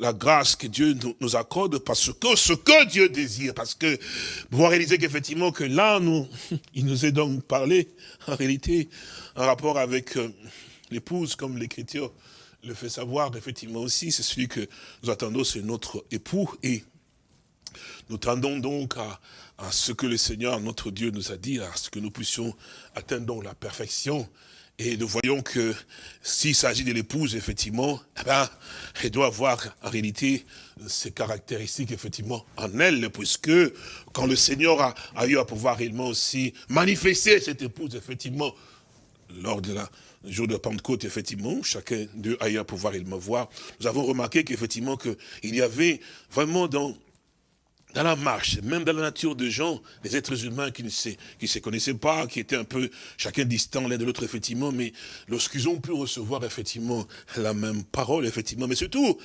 la grâce que Dieu nous accorde parce que ce que Dieu désire, parce que pouvoir réaliser qu'effectivement que là, nous, (laughs) il nous est donc parlé, en réalité, en rapport avec euh, l'épouse, comme l'Écriture le fait savoir, effectivement aussi, c'est celui que nous attendons, c'est notre époux, et nous tendons donc à, à, ce que le Seigneur, notre Dieu, nous a dit, à ce que nous puissions atteindre la perfection, et nous voyons que s'il s'agit de l'épouse, effectivement, eh ben, elle doit avoir en réalité ces caractéristiques, effectivement, en elle, puisque quand le Seigneur a, eu à pouvoir réellement aussi manifester cette épouse, effectivement, lors de la jour de Pentecôte, effectivement, chacun d'eux a eu à pouvoir réellement voir, nous avons remarqué qu'effectivement, qu'il y avait vraiment dans dans la marche, même dans la nature de gens, des êtres humains qui ne se, qui se connaissaient pas, qui étaient un peu chacun distant l'un de l'autre, effectivement, mais lorsqu'ils ont pu recevoir, effectivement, la même parole, effectivement, mais surtout,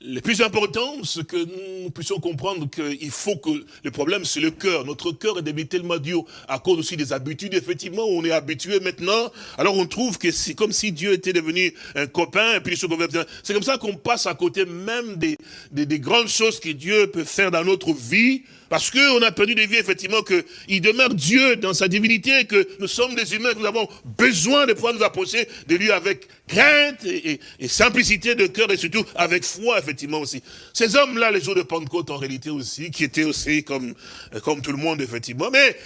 le plus important, c'est que nous puissions comprendre qu'il faut que le problème, c'est le cœur. Notre cœur est devenu tellement dur à cause aussi des habitudes, effectivement, où on est habitué maintenant. Alors on trouve que c'est comme si Dieu était devenu un copain, et puis c'est comme ça qu'on passe à côté même des, des, des grandes choses que Dieu peut faire dans notre vie vie, parce qu'on a perdu de vie, effectivement, qu'il demeure Dieu dans sa divinité, que nous sommes des humains, que nous avons besoin de pouvoir nous approcher de lui avec crainte et, simplicité de cœur, et surtout avec foi, effectivement, aussi. Ces hommes-là, les jours de Pentecôte, en réalité aussi, qui étaient aussi comme, comme tout le monde, effectivement, mais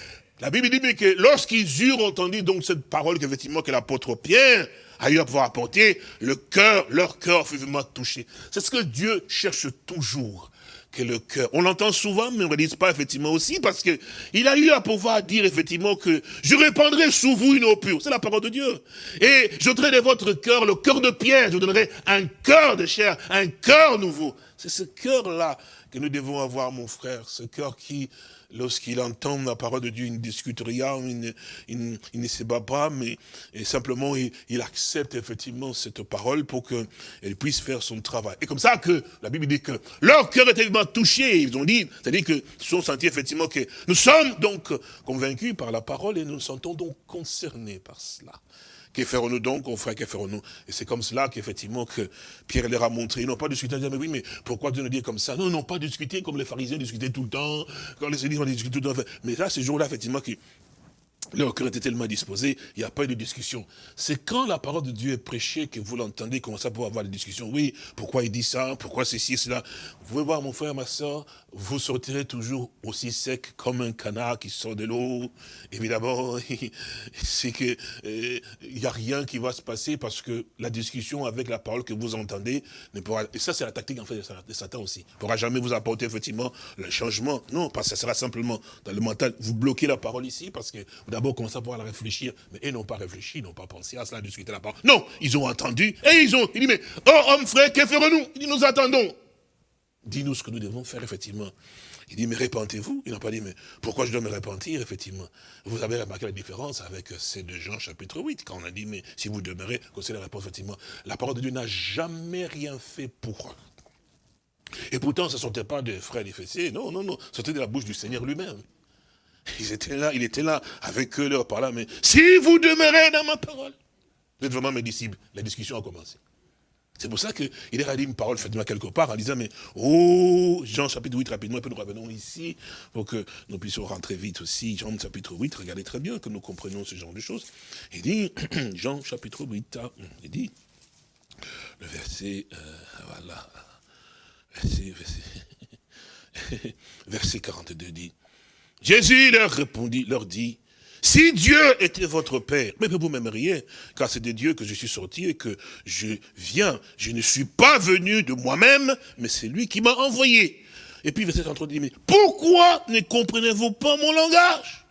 la Bible dit que lorsqu'ils eurent entendu donc cette parole qu'effectivement que l'apôtre Pierre a eu à pouvoir apporter, le cœur, leur cœur fut vraiment touché. C'est ce que Dieu cherche toujours que le cœur. On l'entend souvent, mais on ne le dit pas effectivement aussi, parce que il a eu à pouvoir dire effectivement que je répandrai sous vous une eau pure. C'est la parole de Dieu. Et je donnerai de votre cœur le cœur de pierre, je vous donnerai un cœur de chair, un cœur nouveau. C'est ce cœur-là que nous devons avoir, mon frère, ce cœur qui, lorsqu'il entend la parole de Dieu, il ne discute rien, il ne, se bat pas, mais simplement il, accepte effectivement cette parole pour qu'elle puisse faire son travail. Et comme ça que la Bible dit que leur cœur est tellement touché, ils ont dit, c'est-à-dire qu'ils sont sentis effectivement que nous sommes donc convaincus par la parole et nous nous sentons donc concernés par cela. Que ferons-nous donc, on frère, que ferons-nous? Et c'est comme cela qu'effectivement que Pierre leur a montré. Ils n'ont pas discuté, ils mais oui, mais pourquoi Dieu nous dit comme ça? Non, ils n'ont pas discuté comme les pharisiens discutaient tout le temps, quand les églises ont discuté tout le temps. Mais là, ce jour-là, effectivement, que leur cœur était tellement disposé, il n'y a pas eu de discussion. C'est quand la parole de Dieu est prêchée que vous l'entendez, comment ça pour avoir des discussions? Oui, pourquoi il dit ça? Pourquoi ceci, cela? Vous pouvez voir, mon frère, ma soeur, vous sortirez toujours aussi sec comme un canard qui sort de l'eau. Évidemment, (laughs) c'est que euh, il n'y a rien qui va se passer parce que la discussion avec la parole que vous entendez ne pourra. Et ça, c'est la tactique en fait de Satan aussi. Ne pourra jamais vous apporter effectivement le changement. Non, parce que ça sera simplement dans le mental. Vous bloquez la parole ici parce que d'abord commencez à pouvoir réfléchir, mais ils n'ont pas réfléchi, ils n'ont pas pensé à cela, discuter la parole. Non, ils ont entendu et ils ont. Il dit mais oh homme frère, que ferons-nous? Il dit nous attendons. Dis-nous ce que nous devons faire, effectivement. Il dit, mais répentez-vous? Il n'a pas dit, mais pourquoi je dois me repentir, effectivement? Vous avez remarqué la différence avec ces deux Jean chapitre 8, quand on a dit, mais si vous demeurez, c'est la réponse, effectivement. La parole de Dieu n'a jamais rien fait pour. Et pourtant, ce ne sont pas des frères fessiers, non, non, non, c'était de la bouche du Seigneur lui-même. Ils étaient là, il était là, avec eux, leur par là, mais si vous demeurez dans ma parole, vous êtes vraiment mes disciples. La discussion a commencé. C'est pour ça qu'il a dit une parole faite quelque part en disant, mais, oh, Jean chapitre 8, rapidement, et puis nous revenons ici, pour que nous puissions rentrer vite aussi. Jean chapitre 8, regardez très bien que nous comprenions ce genre de choses. Il dit, (clears throat) Jean chapitre 8, hein, il dit, le verset, euh, voilà, verset, verset, (laughs) verset 42 dit, Jésus leur répondit, leur dit, si Dieu était votre Père, mais vous m'aimeriez, car c'est de Dieu que je suis sorti et que je viens. Je ne suis pas venu de moi-même, mais c'est lui qui m'a envoyé. Et puis verset 30 dit, mais pourquoi ne comprenez-vous pas mon langage?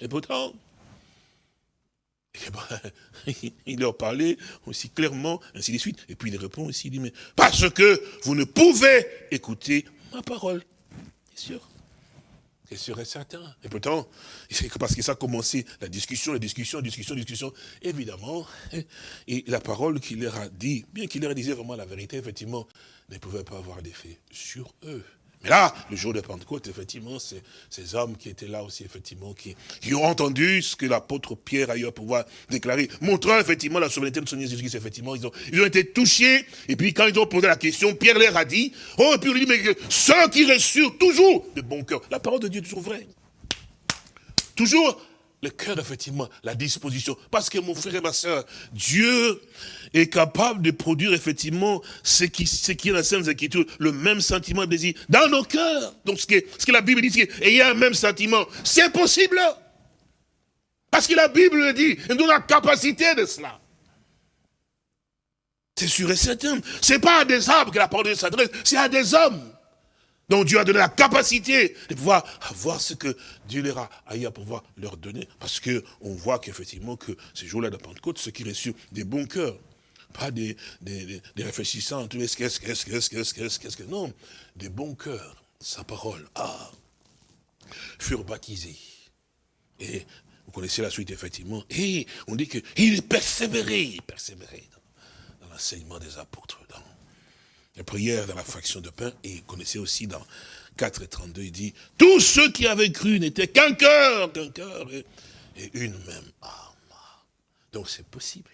Et pourtant, eh ben, (laughs) il leur parlait aussi clairement, ainsi de suite. Et puis il répond aussi, il dit, mais parce que vous ne pouvez écouter ma parole. Bien sûr. C'est sûr et certain. Et pourtant, parce que ça a commencé, la discussion, la discussion, la discussion, la discussion, évidemment, et la parole qu'il leur a dit, bien qu'il leur disait vraiment la vérité, effectivement, ne pouvait pas avoir d'effet sur eux. Mais là, le jour de Pentecôte, effectivement, c'est ces hommes qui étaient là aussi, effectivement, qui, ont entendu ce que l'apôtre Pierre a eu à pouvoir déclarer, montrant effectivement la souveraineté de son Jésus-Christ, effectivement, ils ont, ils ont été touchés, et puis quand ils ont posé la question, Pierre leur a dit, oh, et puis il dit, mais ceux qui reçurent toujours de bon cœur, la parole de Dieu est toujours vraie. Toujours le cœur, effectivement, la disposition. Parce que mon frère et ma soeur, Dieu est capable de produire, effectivement, ce qui, ce qui est dans Sainte Écriture, le même sentiment de désir dans nos cœurs. Donc, ce que, ce que la Bible dit, c'est qu'il y a un même sentiment. C'est possible. Parce que la Bible le dit, nous donne la capacité de cela. C'est sûr et certain. Ce n'est pas à des arbres que la parole de Dieu s'adresse, c'est à des hommes. Donc Dieu a donné la capacité de pouvoir avoir ce que Dieu leur a eu à pouvoir leur donner. Parce qu'on voit qu'effectivement, que ces jours-là de Pentecôte, ceux qui reçurent des bons cœurs, pas des, des, des réfléchissants, qu'est-ce, qu'est-ce, qu'est-ce, qu'est-ce, qu'est-ce, qu'est-ce, non, des bons cœurs, sa parole, ah, furent baptisés. Et vous connaissez la suite, effectivement. Et on dit qu'il persévérait, il persévérait dans, l'enseignement des apôtres, la prière dans la fraction de pain, et connaissez aussi dans 4 et 32, il dit, tous ceux qui avaient cru n'étaient qu'un cœur, qu'un cœur, et, une même âme. Donc c'est possible.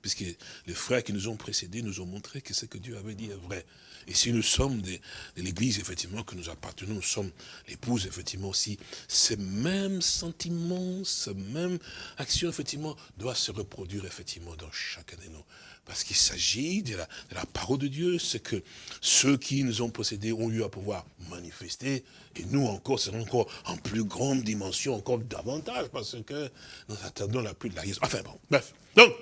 Puisque les frères qui nous ont précédés nous ont montré que ce que Dieu avait dit est vrai. Et si nous sommes de, l'église, effectivement, que nous appartenons, nous sommes l'épouse, effectivement, aussi, ces mêmes sentiments, ces mêmes actions, effectivement, doivent se reproduire, effectivement, dans chacun de nous. Parce qu'il s'agit de la, parole de Dieu, c'est que ceux qui nous ont possédés ont eu à pouvoir manifester, et nous encore, c'est encore en plus grande dimension, encore davantage, parce que nous attendons la pluie de la Enfin bon, bref. Donc,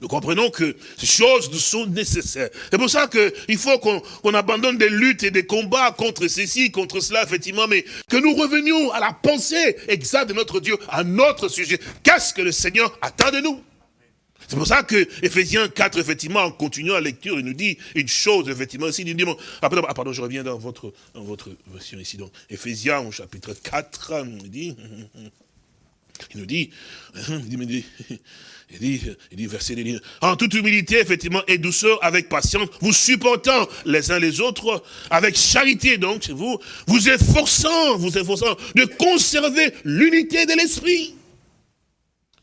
nous comprenons que ces choses nous sont nécessaires. C'est pour ça qu'il faut qu'on abandonne des luttes et des combats contre ceci, contre cela, effectivement, mais que nous revenions à la pensée exacte de notre Dieu, à notre sujet. Qu'est-ce que le Seigneur attend de nous? C'est pour ça que Ephésiens 4, effectivement, en continuant la lecture, il nous dit une chose, effectivement, aussi. Il dit, bon, ah, pardon, je reviens dans votre, dans votre version ici. Donc, Ephésiens, au chapitre 4, il dit, (laughs) il nous dit, il dit, (laughs) il dit, il dit verset dit, en toute humilité, effectivement, et douceur, avec patience, vous supportant les uns les autres, avec charité, donc, chez vous, vous efforçant, vous efforçant de conserver l'unité de l'esprit.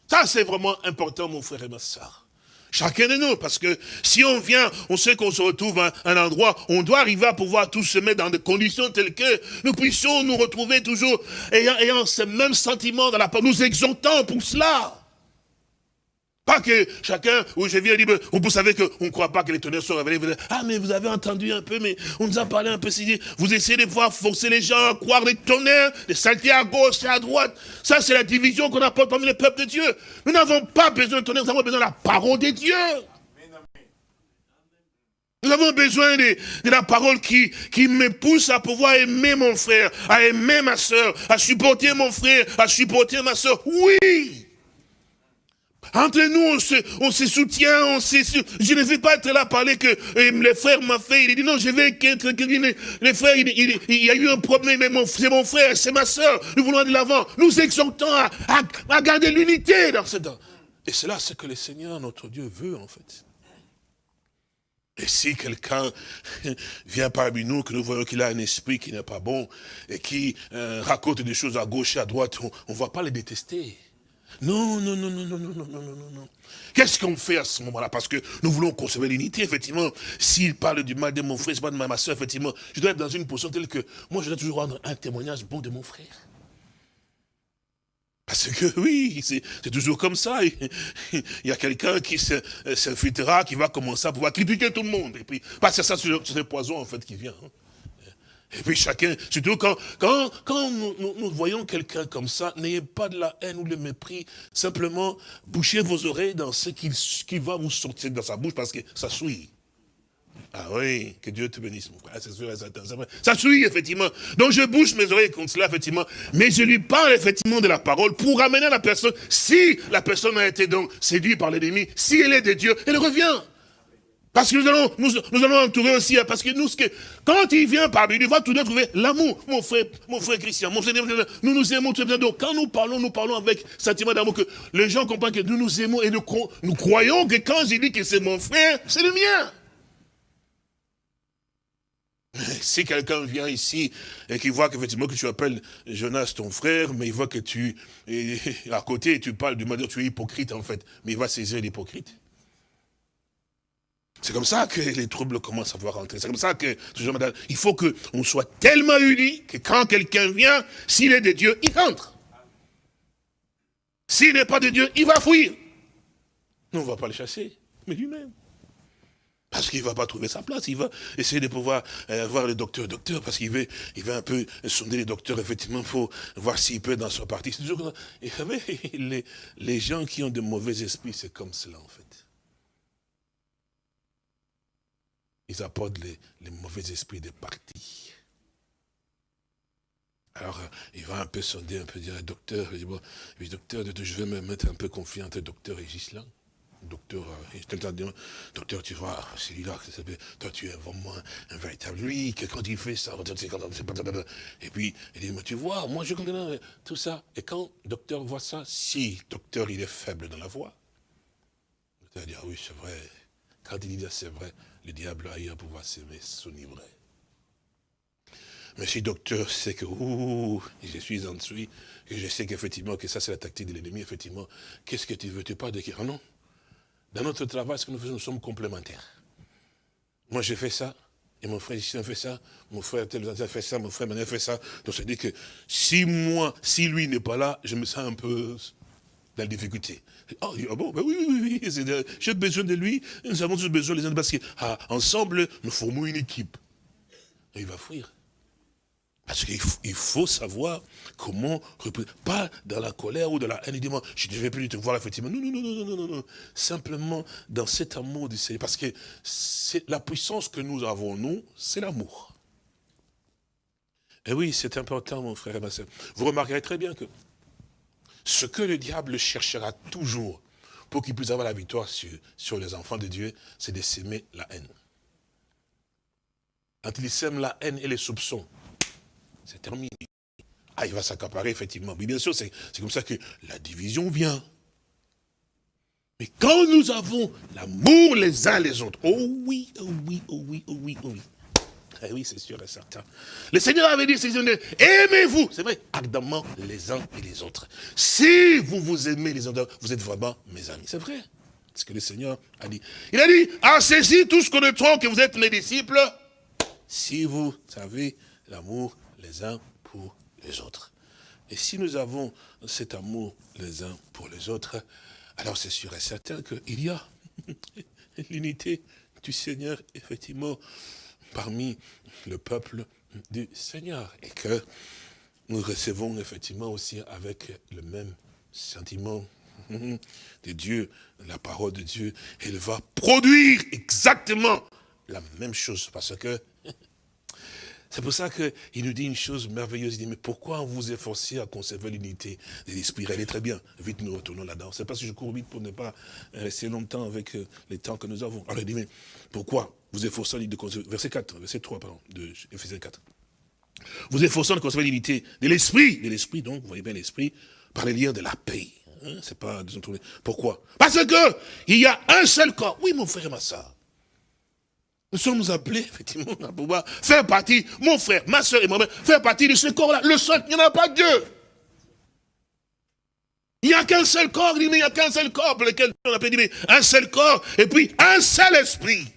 Ça, c'est vraiment important, mon frère et ma soeur. Chacun de nous, parce que si on vient, on sait qu'on se retrouve à un endroit, on doit arriver à pouvoir tous se mettre dans des conditions telles que nous puissions nous retrouver toujours ayant, ayant ce même sentiment dans la part, nous exaltant pour cela. Pas que chacun, où je viens dire, vous savez qu'on ne croit pas que les tonnerres sont révélés. Ah, mais vous avez entendu un peu, mais on nous a parlé un peu. Vous essayez de voir forcer les gens à croire les tonnerres, les salter à gauche et à droite. Ça, c'est la division qu'on apporte parmi les peuples de Dieu. Nous n'avons pas besoin de tonnerre, nous avons besoin de la parole de Dieu. Nous avons besoin de, de, la parole qui, qui me pousse à pouvoir aimer mon frère, à aimer ma soeur, à supporter mon frère, à supporter ma soeur. Oui! Entre nous, on se, on se soutient, on se, je ne vais pas être là à parler que eh, les frères m'ont fait. Il dit non, je vais être, les frères, il, il, y a eu un problème, mais c'est mon frère, c'est ma soeur. Nous voulons aller de l'avant. Nous exhortons à, à, garder l'unité dans ce temps. Et c'est là ce que le Seigneur, notre Dieu, veut en fait. Et si quelqu'un (laughs) vient parmi nous, que nous voyons qu'il a un esprit qui n'est pas bon, et qui euh, raconte des choses à gauche et à droite, on ne va pas les détester. Non, non, non, non, non, non, non, non, non, non. Qu'est-ce qu'on fait à ce moment-là? Parce que nous voulons conserver l'unité, effectivement. S'il parle du mal de mon frère, c'est pas de ma soeur, effectivement, je dois être dans une position telle que moi, je dois toujours rendre un témoignage bon de mon frère. Parce que oui, c'est toujours comme ça. Il y a quelqu'un qui s'infiltrera, qui va commencer à pouvoir critiquer tout le monde. Et puis, parce que ça, c'est le poison, en fait, qui vient. Hein. Et puis chacun, surtout quand, quand, quand nous, voyons quelqu'un comme ça, n'ayez pas de la haine ou le mépris. Simplement, bouchez vos oreilles dans ce qui, va vous sortir dans sa bouche parce que ça souille. Ah oui, que Dieu te bénisse, mon frère. Ça souille, effectivement. Donc je bouche mes oreilles contre cela, effectivement. Mais je lui parle, effectivement, de la parole pour ramener la personne. Si la personne a été donc séduite par l'ennemi, si elle est de Dieu, elle revient. Parce que nous allons, nous, allons entourer aussi, hein, parce que nous, quand il vient parmi nous, il va tout de trouver l'amour. Mon frère, mon frère Christian, mon frère, nous nous aimons tout Donc quand nous parlons, nous parlons avec sentiment d'amour, que les gens comprennent que nous nous aimons et nous, nous croyons que quand j'ai dit que c'est mon frère, c'est le mien. Si quelqu'un vient ici et qu'il voit qu'effectivement que tu appelles Jonas ton frère, mais il voit que tu, (laughs) à côté, tu parles du mal, tu es hypocrite en fait, mais il va saisir l'hypocrite. C'est comme ça que les troubles commencent à voir rentrer. C'est comme ça que, il faut qu'on soit tellement unis que quand quelqu'un vient, s'il est de Dieu, il rentre. S'il n'est pas de Dieu, il va fuir. Nous, on ne va pas le chasser, mais lui-même. Parce qu'il ne va pas trouver sa place. Il va essayer de pouvoir euh, voir le docteur. Docteur, parce qu'il veut, il veut un peu sonder les docteurs, effectivement, pour voir s'il peut dans son parti. Et vous savez, (laughs) les, les gens qui ont de mauvais esprits, c'est comme cela, en fait. Ils apportent les, mauvais esprits des partis. Alors, euh, il va un peu sonder, un peu dire, docteur, il dit, bon, docteur, je vais me mettre un peu confiant docteur et Gislain. Docteur, euh, docteur, tu vois, c'est lui-là, toi tu es vraiment un, véritable lui, que quand il fait ça, et puis, il dit, mais tu vois, moi je comprends tout ça. Et quand docteur voit ça, si docteur il est faible dans la voix, il va dire, oui, c'est vrai. Quand il dit, c'est vrai, le diable a eu à pouvoir s'aimer s'enivrer. Mais si docteur sait que je suis en dessous, et je sais qu'effectivement que ça c'est la tactique de l'ennemi, effectivement, qu'est-ce que tu veux? Tu parles de qui? Ah non. Dans notre travail, ce que nous faisons, nous sommes complémentaires. Moi j'ai fait ça, et mon frère a fait ça, mon frère tel a fait ça, mon frère a fait ça. Donc ça dit que si moi, si lui n'est pas là, je me sens un peu dans la difficulté. Ah, ah bon, ben oui, oui, oui, j'ai besoin de lui, nous avons tous besoin les uns parce qu'ensemble, ah, nous formons une équipe. Et il va fuir. Parce qu'il faut savoir comment, pas dans la colère ou dans la haine, il dit, moi, je ne vais plus te voir, effectivement. Non, non, non, non, non, non, non. Simplement dans cet amour du Seigneur. Parce que la puissance que nous avons, nous, c'est l'amour. Et oui, c'est important, mon frère et ma soeur. Vous remarquerez très bien que ce que le diable cherchera toujours pour qu'ils puissent avoir la victoire sur, les enfants de Dieu, c'est de s'aimer la haine. Quand ils sèment la haine et les soupçons, c'est terminé. Ah, il va s'accaparer, effectivement. Mais bien sûr, c'est comme ça que la division vient. Mais quand nous avons l'amour les uns les autres, oh oui, oh oui, oh oui, oh oui, oh oui. Eh oui, c'est sûr et certain. Le Seigneur avait dit, aimez-vous, c'est vrai, ardemment les uns et les autres. Si vous vous aimez les uns vous êtes vraiment mes amis. C'est vrai. Ce que le Seigneur a dit. Il a dit, ah, ceci, tous connaîtront que vous êtes mes disciples, si vous avez l'amour les uns pour les autres. Et si nous avons cet amour les uns pour les autres, alors c'est sûr et certain qu'il y a (laughs) l'unité du Seigneur, effectivement, parmi le peuple du Seigneur. Et que nous recevons effectivement aussi avec le même sentiment (laughs) de Dieu, la parole de Dieu. Elle va produire exactement la même chose. Parce que c'est pour ça qu'il nous dit une chose merveilleuse. Il dit, mais pourquoi vous efforcez à conserver l'unité de l'esprit? Elle est très bien. Vite, nous retournons là-dedans. C'est parce que je cours vite pour ne pas rester longtemps avec euh, les temps que nous avons. Alors il dit, mais pourquoi vous efforcez de conserver? Verset 4, verset 3, pardon, de Ephésiens 4. Vous efforcez de conserver l'unité de l'esprit. De l'esprit, donc, vous voyez bien l'esprit, par les liens de la paix. Hein, c'est pas, pourquoi? Parce que il y a un seul corps. Oui, mon frère et ma soeur. Nous sommes appelés, (laughs) effectivement, à pouvoir faire partie, mon frère, ma soeur et moi-même, faire partie de ce corps-là. Le seul, il n'y en a pas Dieu. Il n'y a qu'un seul corps, il n'y a qu'un seul corps pour lequel on appelle mais un seul corps, et puis un seul esprit.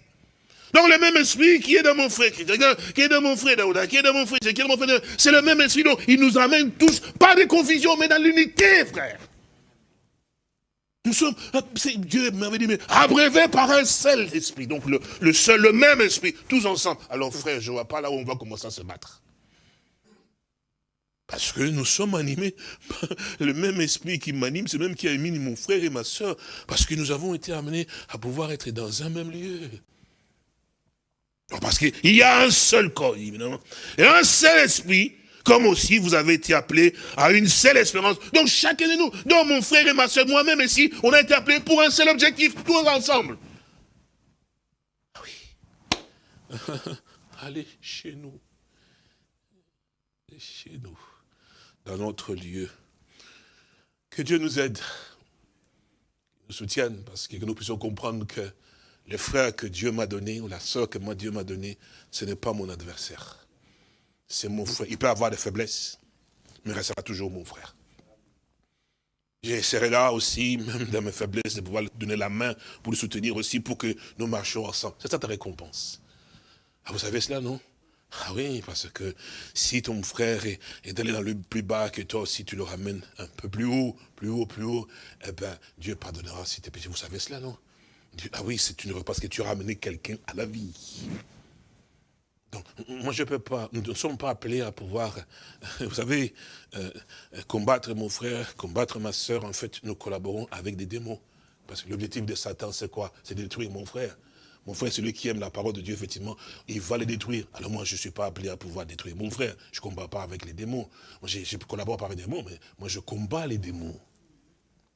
Donc le même esprit qui est dans mon frère, qui est dans mon frère Daouda, qui est dans mon frère, qui est dans mon frère, c'est le même esprit, donc il nous amène tous, pas de confusion, mais dans l'unité, frère. Nous sommes, euh, Dieu m'avait dit, mais abrévé par un seul esprit. Donc le, seul, le même esprit, tous ensemble. Alors frère, je ne vois pas là où on va commencer à se battre. Parce que nous sommes animés par le même esprit qui m'anime, c'est même qui a mis mon frère et ma soeur. Parce que nous avons été amenés à pouvoir être dans un même lieu. Parce qu'il y a un seul corps, évidemment. Et un seul esprit comme aussi vous avez été appelés à une seule espérance. Donc chacun de nous, donc mon frère et ma soeur, moi-même ici, on a été appelés pour un seul objectif, tous ensemble. Ah oui. (laughs) Allez chez nous. Chez nous. Dans notre lieu. Que Dieu nous aide. Nous soutienne, parce que nous puissions comprendre que le frère que Dieu m'a donné, ou la soeur que moi Dieu m'a donné, ce n'est pas mon adversaire c'est mon frère. Il peut avoir des faiblesses, mais il restera toujours mon frère. J'essaierai là aussi, (laughs) même dans mes faiblesses, de pouvoir lui donner la main pour le soutenir aussi, pour que nous marchions ensemble. C'est ça ta récompense. Ah, vous savez cela, non? Ah oui, parce que si ton frère est, d'aller dans le plus bas que toi aussi, tu le ramènes un peu plus haut, plus haut, plus haut, eh bien, Dieu pardonnera si tes péchés. Vous savez cela, non? Ah oui, c'est une parce que tu as ramené quelqu'un à la vie. Donc, moi, je ne peux pas, nous ne sommes pas appelés à pouvoir, vous savez, euh, combattre mon frère, combattre ma soeur. En fait, nous collaborons avec des démons. Parce que l'objectif de Satan, c'est quoi? C'est détruire mon frère. Mon frère, celui qui aime la parole de Dieu, effectivement, il va les détruire. Alors moi, je ne suis pas appelé à pouvoir détruire mon frère. Je ne combats pas avec les démons. Moi, je, je collabore pas avec les démons, mais moi, je combats les démons.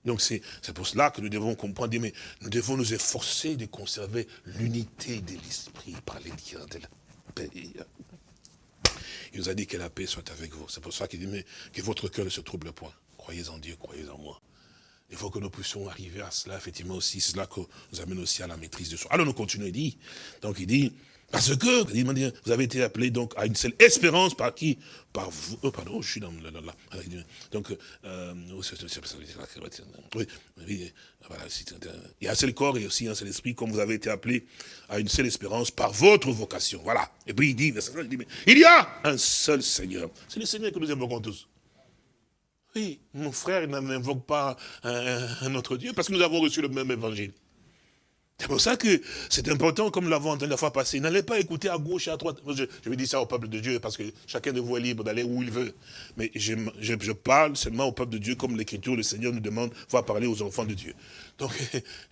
Donc c'est pour cela que nous devons comprendre, mais nous devons nous efforcer de conserver l'unité de l'esprit par les liens il nous a dit que la paix soit avec vous. C'est pour ça qu'il dit, mais que votre cœur ne se trouble point. Croyez en Dieu, croyez en moi. Il faut que nous puissions arriver à cela, effectivement aussi. C'est cela que nous amène aussi à la maîtrise de soi. Alors nous continuons, il dit. Donc il dit, parce que, vous avez été appelé donc à une seule espérance par qui? Par vous. Oh, pardon, je suis dans la. Donc, euh, oui, oui, voilà, il y a un seul corps et aussi un seul esprit, comme vous avez été appelé à une seule espérance par votre vocation. Voilà. Et puis il dit, il, dit mais il y a un seul Seigneur. C'est le Seigneur que nous invoquons tous. Oui, mon frère n'invoque pas un, un autre Dieu parce que nous avons reçu le même évangile. C'est pour ça que c'est important, comme l'avons entendu la fois passée. N'allez pas écouter à gauche et à droite. Je, vais dire ça au peuple de Dieu, parce que chacun de vous est libre d'aller où il veut. Mais je, parle seulement au peuple de Dieu, comme l'Écriture, le Seigneur nous demande, va parler aux enfants de Dieu. Donc,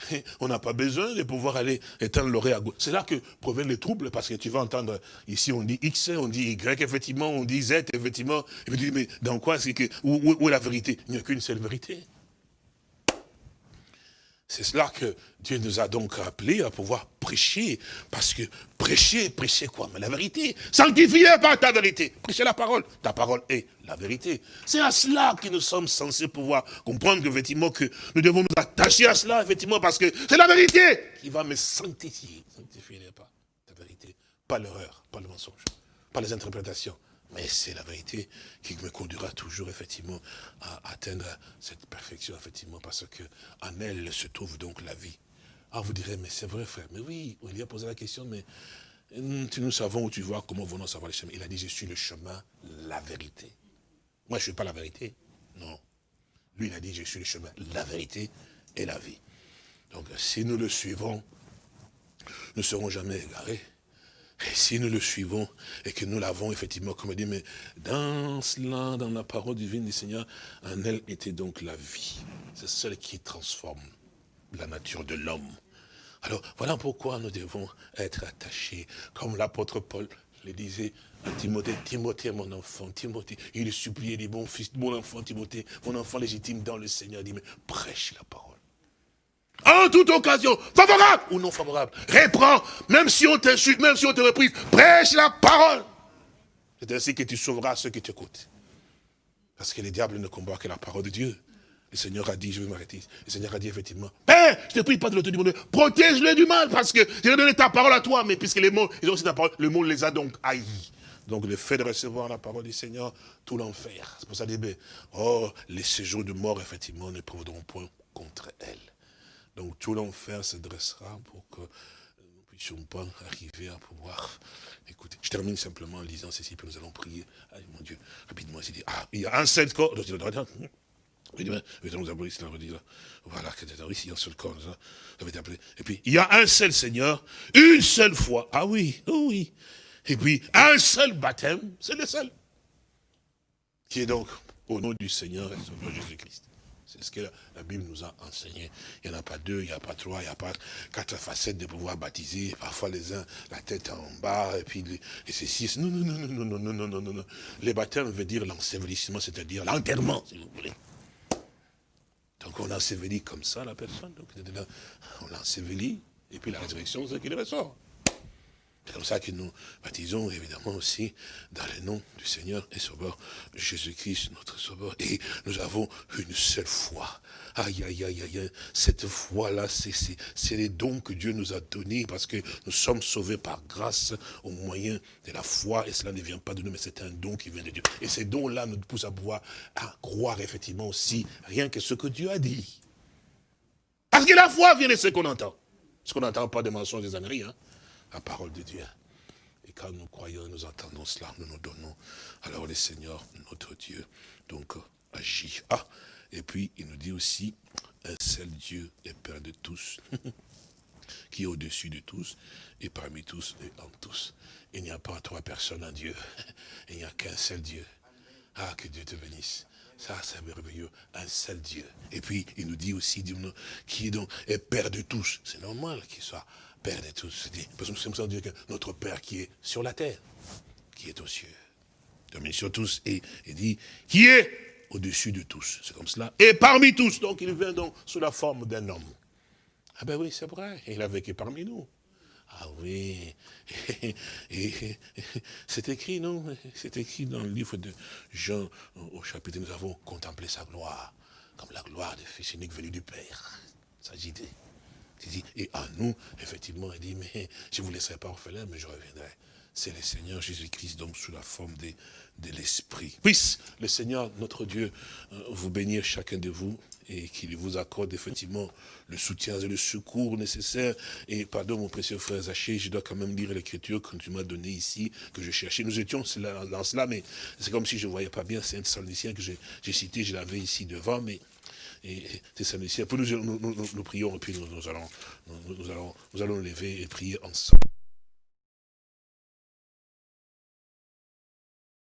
(laughs) on n'a pas besoin de pouvoir aller éteindre l'oreille à gauche. C'est là que proviennent les troubles, parce que tu vas entendre, ici on dit X, on dit Y, effectivement, on dit Z, effectivement. Et tu dis, mais dans quoi c'est que, où est la vérité? Il n'y a qu'une seule vérité. C'est cela que Dieu nous a donc appelés à pouvoir prêcher. Parce que prêcher, prêcher quoi? Mais la vérité. Sanctifiez par ta vérité. Prêcher la parole. Ta parole est la vérité. C'est à cela que nous sommes censés pouvoir comprendre effectivement que nous devons nous attacher à cela, effectivement, parce que c'est la vérité qui va me sanctifier. Sanctifier pas ta vérité. Pas l'erreur, pas le mensonge, pas les interprétations. Mais c'est la vérité qui me conduira toujours, effectivement, à atteindre cette perfection, effectivement, parce que en elle se trouve donc la vie. Ah, vous direz, mais c'est vrai, frère. Mais oui, il a posé la question, mais nous savons où tu vois, comment venons savoir le chemin. Il a dit, je suis le chemin, la vérité. Moi, je ne suis pas la vérité. Non. Lui, il a dit, je suis le chemin, la vérité et la vie. Donc, si nous le suivons, nous ne serons jamais égarés. Et si nous le suivons et que nous l'avons effectivement, comme il dit, mais dans cela, dans la parole divine du Seigneur, en elle était donc la vie. C'est celle qui transforme la nature de l'homme. Alors, voilà pourquoi nous devons être attachés, comme l'apôtre Paul le disait à Timothée, Timothée, mon enfant, Timothée, il suppliait, dit, bon fils, mon enfant Timothée, mon enfant légitime dans le Seigneur, il dit, mais prêche la parole en toute occasion, favorable ou non favorable, réprends, même si on t'insulte, même si on te reprise, prêche la parole. C'est ainsi que tu sauveras ceux qui t'écoutent. Parce que les diables ne combattent que la parole de Dieu. Le Seigneur a dit, je vais m'arrêter. Le Seigneur a dit effectivement, Père, je te prie pas de l'autorité du monde, protège-le du mal, parce que j'ai donné ta parole à toi, mais puisque les mots, ils ont aussi ta parole, le monde les a donc haïs. Donc le fait de recevoir la parole du Seigneur, tout l'enfer. C'est pour ça qu'il dit, oh, les séjours de mort, effectivement, ne prendront point contre elle. Donc tout l'enfer se dressera pour que nous puissions pas arriver à pouvoir écouter. Je termine simplement en lisant ceci, puis nous allons prier. Ah, mon Dieu, rapidement, il ah, il y a un seul corps. Voilà, ici, un seul corps. Et puis, il y a un seul Seigneur, une seule foi. Ah oui, oh oui. Et puis, un seul baptême, c'est le seul. Qui est donc au nom du Seigneur et Jésus-Christ. C'est ce que la Bible nous a enseigné. Il n'y en a pas deux, il n'y a pas trois, il n'y a pas quatre facettes de pouvoir baptiser. Parfois les uns, la tête en bas, et puis et ceci. Non, non, non, non, non, non, non, non, non, non. Les baptêmes veut dire l'ensevelissement, c'est-à-dire l'enterrement, si vous voulez. Donc on ensevelit comme ça la personne. Donc on l'ensevelit, et puis la résurrection, c'est qu'il ressort. C'est comme ça que nous baptisons évidemment aussi dans le nom du Seigneur et Sauveur Jésus-Christ, notre Sauveur. Et nous avons une seule foi. Aïe, aïe, aïe, aïe, cette foi-là, c'est les dons que Dieu nous a donnés parce que nous sommes sauvés par grâce au moyen de la foi et cela ne vient pas de nous, mais c'est un don qui vient de Dieu. Et ces dons-là nous poussent à pouvoir à croire effectivement aussi rien que ce que Dieu a dit. Parce que la foi vient de ce qu'on entend. Ce qu'on n'entend pas des mensonges des âneries, hein la parole de Dieu. Et quand nous croyons, nous entendons cela, nous nous donnons. Alors le Seigneur, notre Dieu, donc agit. Ah, et puis il nous dit aussi, un seul Dieu est Père de tous, (laughs) qui est au-dessus de tous, et parmi tous et en tous. Il n'y a pas trois personnes en Dieu, (laughs) il n'y a qu'un seul Dieu. Ah, que Dieu te bénisse. Ça, c'est merveilleux. Un seul Dieu. Et puis, il nous dit aussi, qui est donc est Père de tous. C'est normal qu'il soit Père de tous. Parce que nous sommes que notre Père qui est sur la terre, qui est aux cieux, domine sur tous, et dit, qui est au-dessus de tous. C'est comme cela. Et parmi tous. Donc il vient donc sous la forme d'un homme. Ah ben oui, c'est vrai. Il a vécu parmi nous. Ah oui. (laughs) C'est écrit, non? C'est écrit dans le livre de Jean, au chapitre, nous avons contemplé sa gloire, comme la gloire des fils uniques venus du Père. S'agit de et à nous, effectivement, il dit, mais je ne vous laisserai pas orphelin, mais je reviendrai. C'est le Seigneur Jésus-Christ, donc sous la forme de, de l'Esprit. Puisse le Seigneur, notre Dieu, euh, vous bénir chacun de vous et qu'il vous accorde effectivement le soutien et le secours nécessaire. Et pardon, mon précieux frère Zaché, je dois quand même lire l'écriture que tu m'as donné ici, que je cherchais. Nous étions dans cela, mais c'est comme si je ne voyais pas bien. Thessaloniciens que j'ai cité, je l'avais ici devant, mais et Thessaloniciens. Puis nous, nous, nous, nous, prions et puis nous, allons, nous, allons, nous allons lever et prier ensemble.